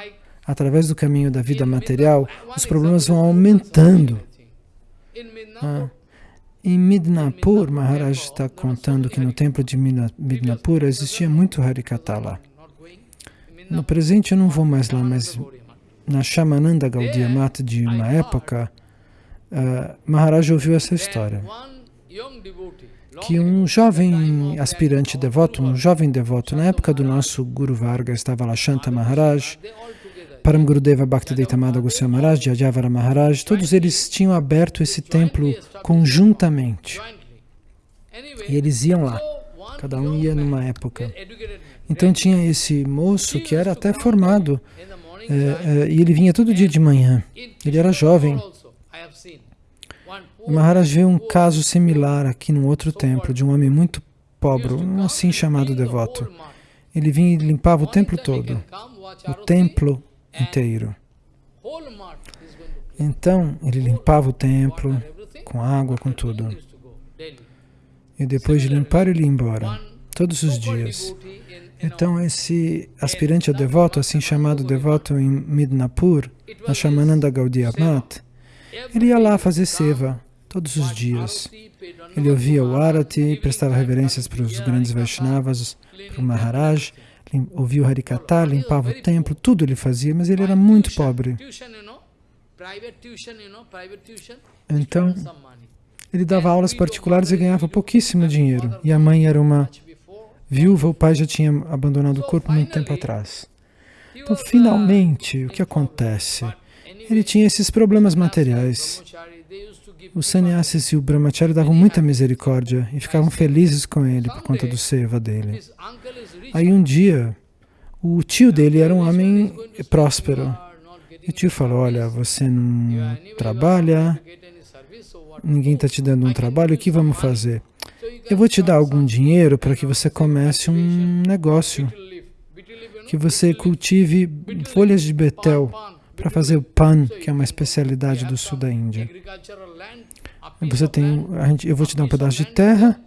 através do caminho da vida material, os problemas vão aumentando. Ah, em Midnapur, Maharaj está contando que no templo de Midnapur existia muito Harikata lá. No presente eu não vou mais lá, mas na Shamananda Gaudiya Mata de uma época, uh, Maharaj ouviu essa história que um jovem aspirante devoto, um jovem devoto, na época do nosso Guru Varga, estava lá Shanta Maharaj, Param Gurudeva Bhaktivedanta Goswami Maharaj, Jajavara Maharaj, todos eles tinham aberto esse templo conjuntamente. E eles iam lá, cada um ia numa época. Então tinha esse moço que era até formado, é, é, e ele vinha todo dia de manhã. Ele era jovem. Maharaj vê um caso similar aqui num outro templo, de um homem muito pobre, um assim chamado devoto. Ele vinha e limpava o templo todo, o templo inteiro. Então, ele limpava o templo com água, com tudo. E depois de limpar, ele ia embora, todos os dias. Então, esse aspirante a devoto, assim chamado devoto em Midnapur, na Shamananda Gaudiya Mat, ele ia lá fazer seva todos os dias. Ele ouvia o Arati, prestava reverências para os grandes Vaishnavas, para o Maharaj, ouvia o Harikata, limpava o templo, tudo ele fazia, mas ele era muito pobre. Então, ele dava aulas particulares e ganhava pouquíssimo dinheiro. E a mãe era uma viúva, o pai já tinha abandonado o corpo muito tempo atrás. Então, finalmente, o que acontece? Ele tinha esses problemas materiais. Os sannyasis e o brahmachari davam muita misericórdia e ficavam felizes com ele por conta do seva dele. Aí um dia, o tio dele era um homem próspero. E o tio falou, olha, você não trabalha, ninguém está te dando um trabalho, o que vamos fazer? Eu vou te dar algum dinheiro para que você comece um negócio, que você cultive folhas de betel para fazer o pan, que é uma especialidade do sul da Índia. Você tem, gente, eu vou te dar um pedaço de terra,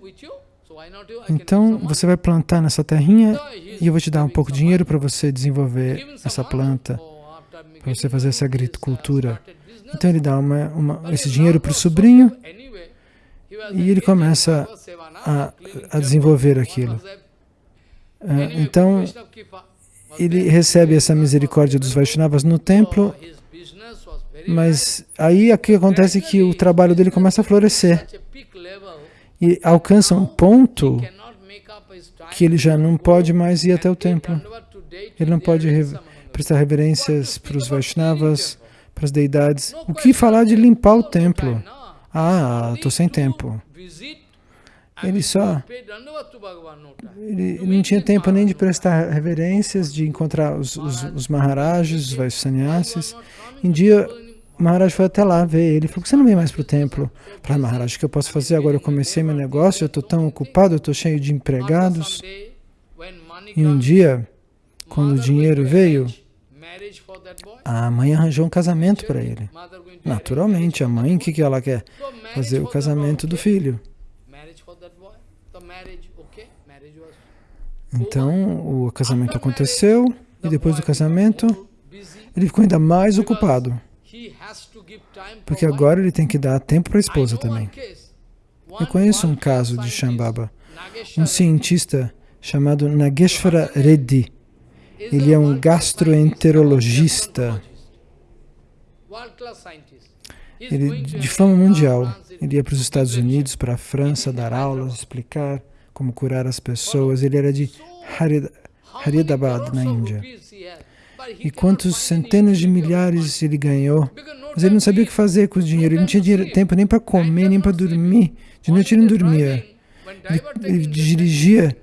então você vai plantar nessa terrinha e eu vou te dar um pouco de dinheiro para você desenvolver essa planta, para você fazer essa agricultura. Então ele dá uma, uma, esse dinheiro para o sobrinho e ele começa a, a desenvolver aquilo. Ah, então, ele recebe essa misericórdia dos Vaishnavas no templo, mas aí o que acontece é que o trabalho dele começa a florescer e alcança um ponto que ele já não pode mais ir até o templo. Ele não pode prestar reverências para os Vaishnavas, para as deidades. O que falar de limpar o templo? Ah, estou sem tempo. Ele só... Ele não tinha tempo nem de prestar reverências, de encontrar os, os, os Maharajas, os. Um dia, o Maharaj foi até lá ver ele. falou, você não vem mais para o templo? Para Maharaj, o que eu posso fazer? Agora eu comecei meu negócio, eu estou tão ocupado, eu estou cheio de empregados. E um dia, quando o dinheiro veio, a mãe arranjou um casamento para ele. Naturalmente, a mãe, o que, que ela quer? Fazer o casamento do filho. Então, o casamento aconteceu, e depois do casamento, ele ficou ainda mais ocupado. Porque agora ele tem que dar tempo para a esposa também. Eu conheço um caso de Shambhava, um cientista chamado Nageshwara Reddy. Ele é um gastroenterologista. Ele de fama mundial. Ele ia para os Estados Unidos, para a França, dar aulas, explicar como curar as pessoas. Ele era de Haridabad, na Índia. E quantos centenas de milhares ele ganhou. Mas ele não sabia o que fazer com o dinheiro. Ele não tinha dinheiro, tempo nem para comer, nem para dormir. De noite ele não dormia. Ele, ele dirigia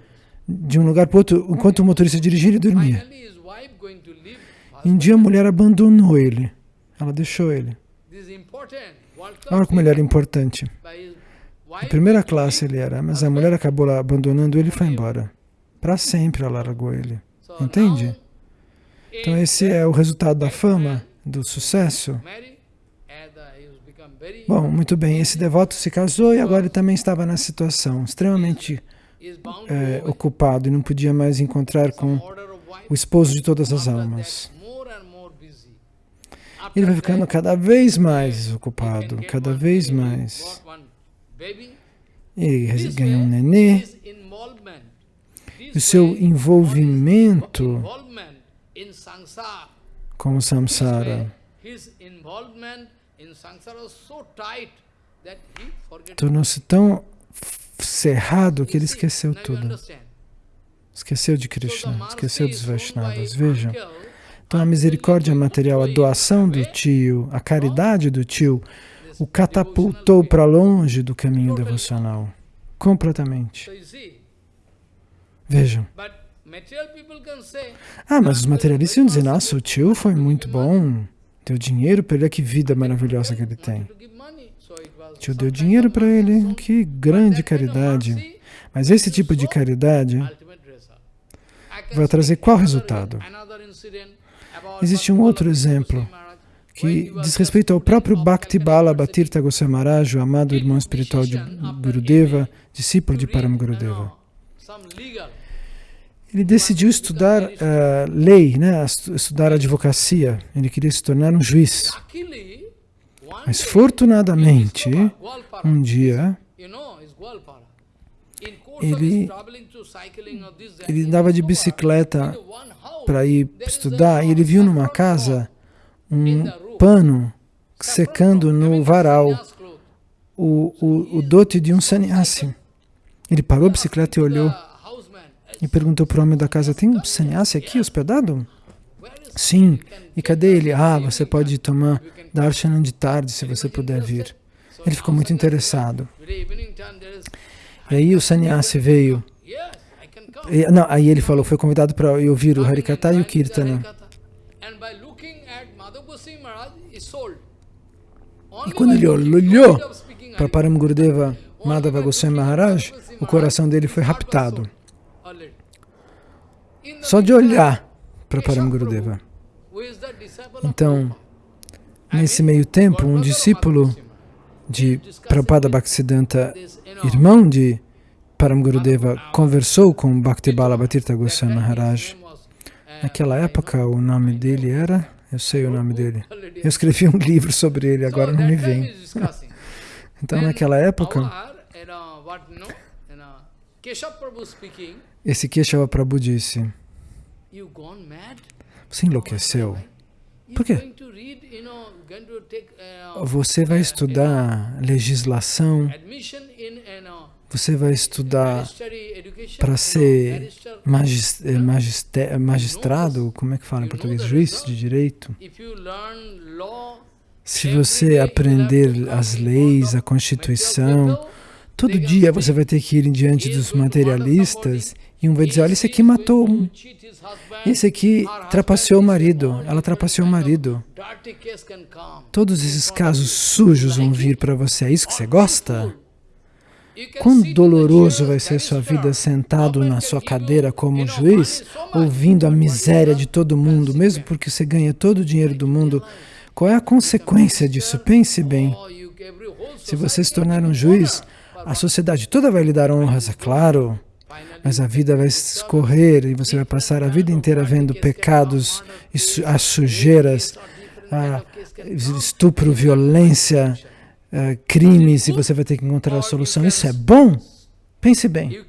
de um lugar para outro. Enquanto o motorista dirigia, ele dormia. E um dia a mulher abandonou ele. Ela deixou ele. Olha como ele era importante. A primeira classe ele era, mas a mulher acabou abandonando ele e foi embora. Para sempre ela largou ele. Entende? Então esse é o resultado da fama, do sucesso. Bom, muito bem, esse devoto se casou e agora ele também estava na situação extremamente é, ocupado e não podia mais encontrar com o esposo de todas as almas. Ele vai ficando cada vez mais ocupado, cada vez mais. Ele ganhou um nenê. O seu envolvimento com o samsara tornou-se tão cerrado que ele esqueceu tudo. Esqueceu de Krishna, esqueceu dos Vaishnavas. Vejam. Então a misericórdia material, a doação do tio, a caridade do tio, o catapultou para longe do caminho devocional. Completamente. Vejam. Ah, mas os materialistas iam dizer, nossa, o tio foi muito bom, deu dinheiro para ele, que vida maravilhosa que ele tem. tio deu dinheiro para ele, que grande caridade. Mas esse tipo de caridade vai trazer qual resultado? Existe um outro exemplo que diz respeito ao próprio Bhakti Bala Bhatirtha Goswami Maharaj, o amado irmão espiritual de Gurudeva, discípulo de Param Gurudeva. Ele decidiu estudar uh, lei, né, estudar advocacia. Ele queria se tornar um juiz. Mas, fortunadamente, um dia, ele, ele andava de bicicleta para ir estudar e ele viu numa casa um pano secando no varal o, o, o dote de um sannyasi. Ele parou a bicicleta e olhou e perguntou para o homem da casa, tem um sannyasi aqui hospedado? Sim. E cadê ele? Ah, você pode tomar darshan de tarde, se você puder vir. Ele ficou muito interessado. E aí o sannyasi veio. E, não, aí ele falou, foi convidado para ouvir o Harikata e o Kirtana. E quando ele olhou para Param Gurudeva Madhava Goswami Maharaj, o coração dele foi raptado. Só de olhar para Param Gurudeva. Então, nesse meio tempo, um discípulo de Prabhupada Bhaktisiddhanta, irmão de Param Gurudeva, conversou com Bhakti Bala Bhatirtha Goswami Maharaj. Naquela época, o nome dele era... Eu sei o nome dele. Eu escrevi um livro sobre ele, agora não me vem. (laughs) Então, naquela época, esse Keshava Prabhu disse, você enlouqueceu? Por quê? Você vai estudar legislação, você vai estudar para ser eh, magistrado, como é que fala em português? Juiz de direito. Se você aprender as leis, a Constituição, todo dia você vai ter que ir diante dos materialistas e um vai dizer, olha, esse aqui matou um. Esse aqui trapaceou o marido, ela trapaceou o marido. Todos esses casos sujos vão vir para você. É isso que você gosta? Quão doloroso vai ser sua vida sentado na sua cadeira como juiz, ouvindo a miséria de todo mundo, mesmo porque você ganha todo o dinheiro do mundo. Qual é a consequência disso? Pense bem. Se você se tornar um juiz, a sociedade toda vai lhe dar honras, é claro, mas a vida vai escorrer e você vai passar a vida inteira vendo pecados, as sujeiras, estupro, violência, uh, crimes e você vai ter que encontrar a solução. Isso é bom? Pense bem.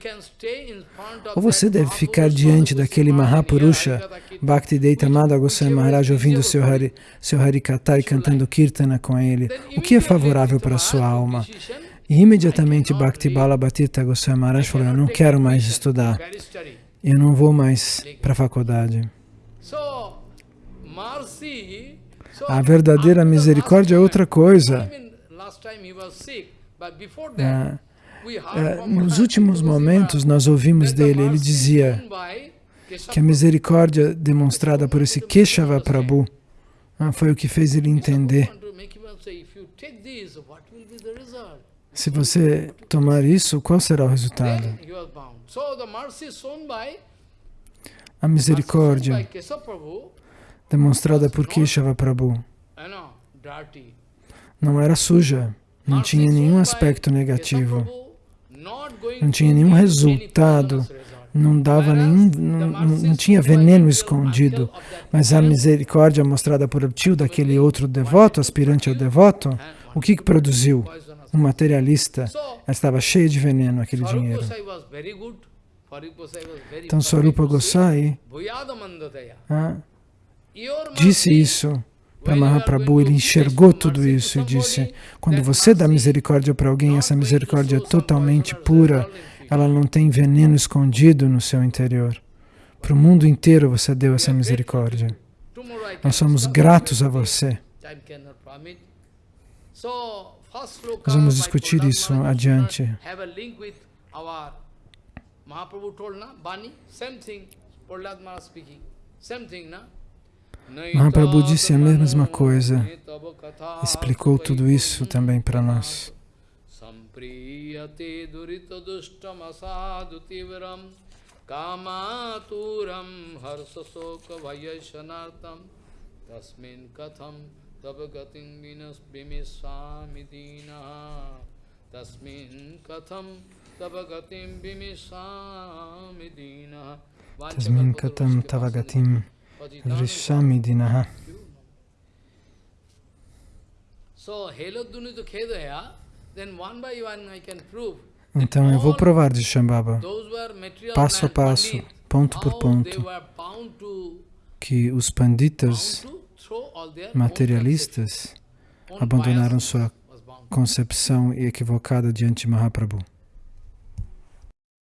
Ou você deve ficar diante daquele Mahapurusha, Bhakti Deita Madha Goswami Maharaj, ouvindo seu, Hari, seu Harikata e cantando Kirtana com ele. O que é favorável para a sua alma? E imediatamente Bhakti Bala Bhatita Goswami Maharaj falou, eu não quero mais estudar. Eu não vou mais para a faculdade. A verdadeira misericórdia é outra coisa. É, é, nos últimos momentos nós ouvimos dele, ele dizia que a misericórdia demonstrada por esse Keshava Prabhu ah, foi o que fez ele entender. Se você tomar isso, qual será o resultado? A misericórdia demonstrada por Keshava Prabhu não era suja, não tinha nenhum aspecto negativo, não tinha nenhum resultado, não dava nenhum, não, não tinha veneno escondido, mas a misericórdia mostrada por tio daquele outro devoto, aspirante ao devoto, o que, que produziu? Um materialista, ela estava cheia de veneno aquele dinheiro. Então Swarupa Gosai ah, disse isso para Mahaprabhu, ele enxergou tudo isso e disse, quando você dá misericórdia para alguém, essa misericórdia é totalmente pura, ela não tem veneno escondido no seu interior. Para o mundo inteiro você deu essa misericórdia. Nós somos gratos a você. Nós vamos discutir isso adiante. Mahaprabhu told, na, Bani, same thing, Prahlad Maharaj speaking, same thing, na? Mahaprabhu disse a mesma coisa, explicou tudo isso também para nós. Durita dustam asadu tivram kamaturam harsasoka vayashanartam tasmin katham tapagatim vinas bimisami dina tasmin katham tapagatim bimisami dina Tasmin katam tavagatim vrishami dinaha. So, Helodunita Khedaya, then one by one I can prove Então eu vou provar de Shambhava, passo a passo, ponto por ponto, que os panditas materialistas abandonaram sua concepção equivocada diante de Mahaprabhu.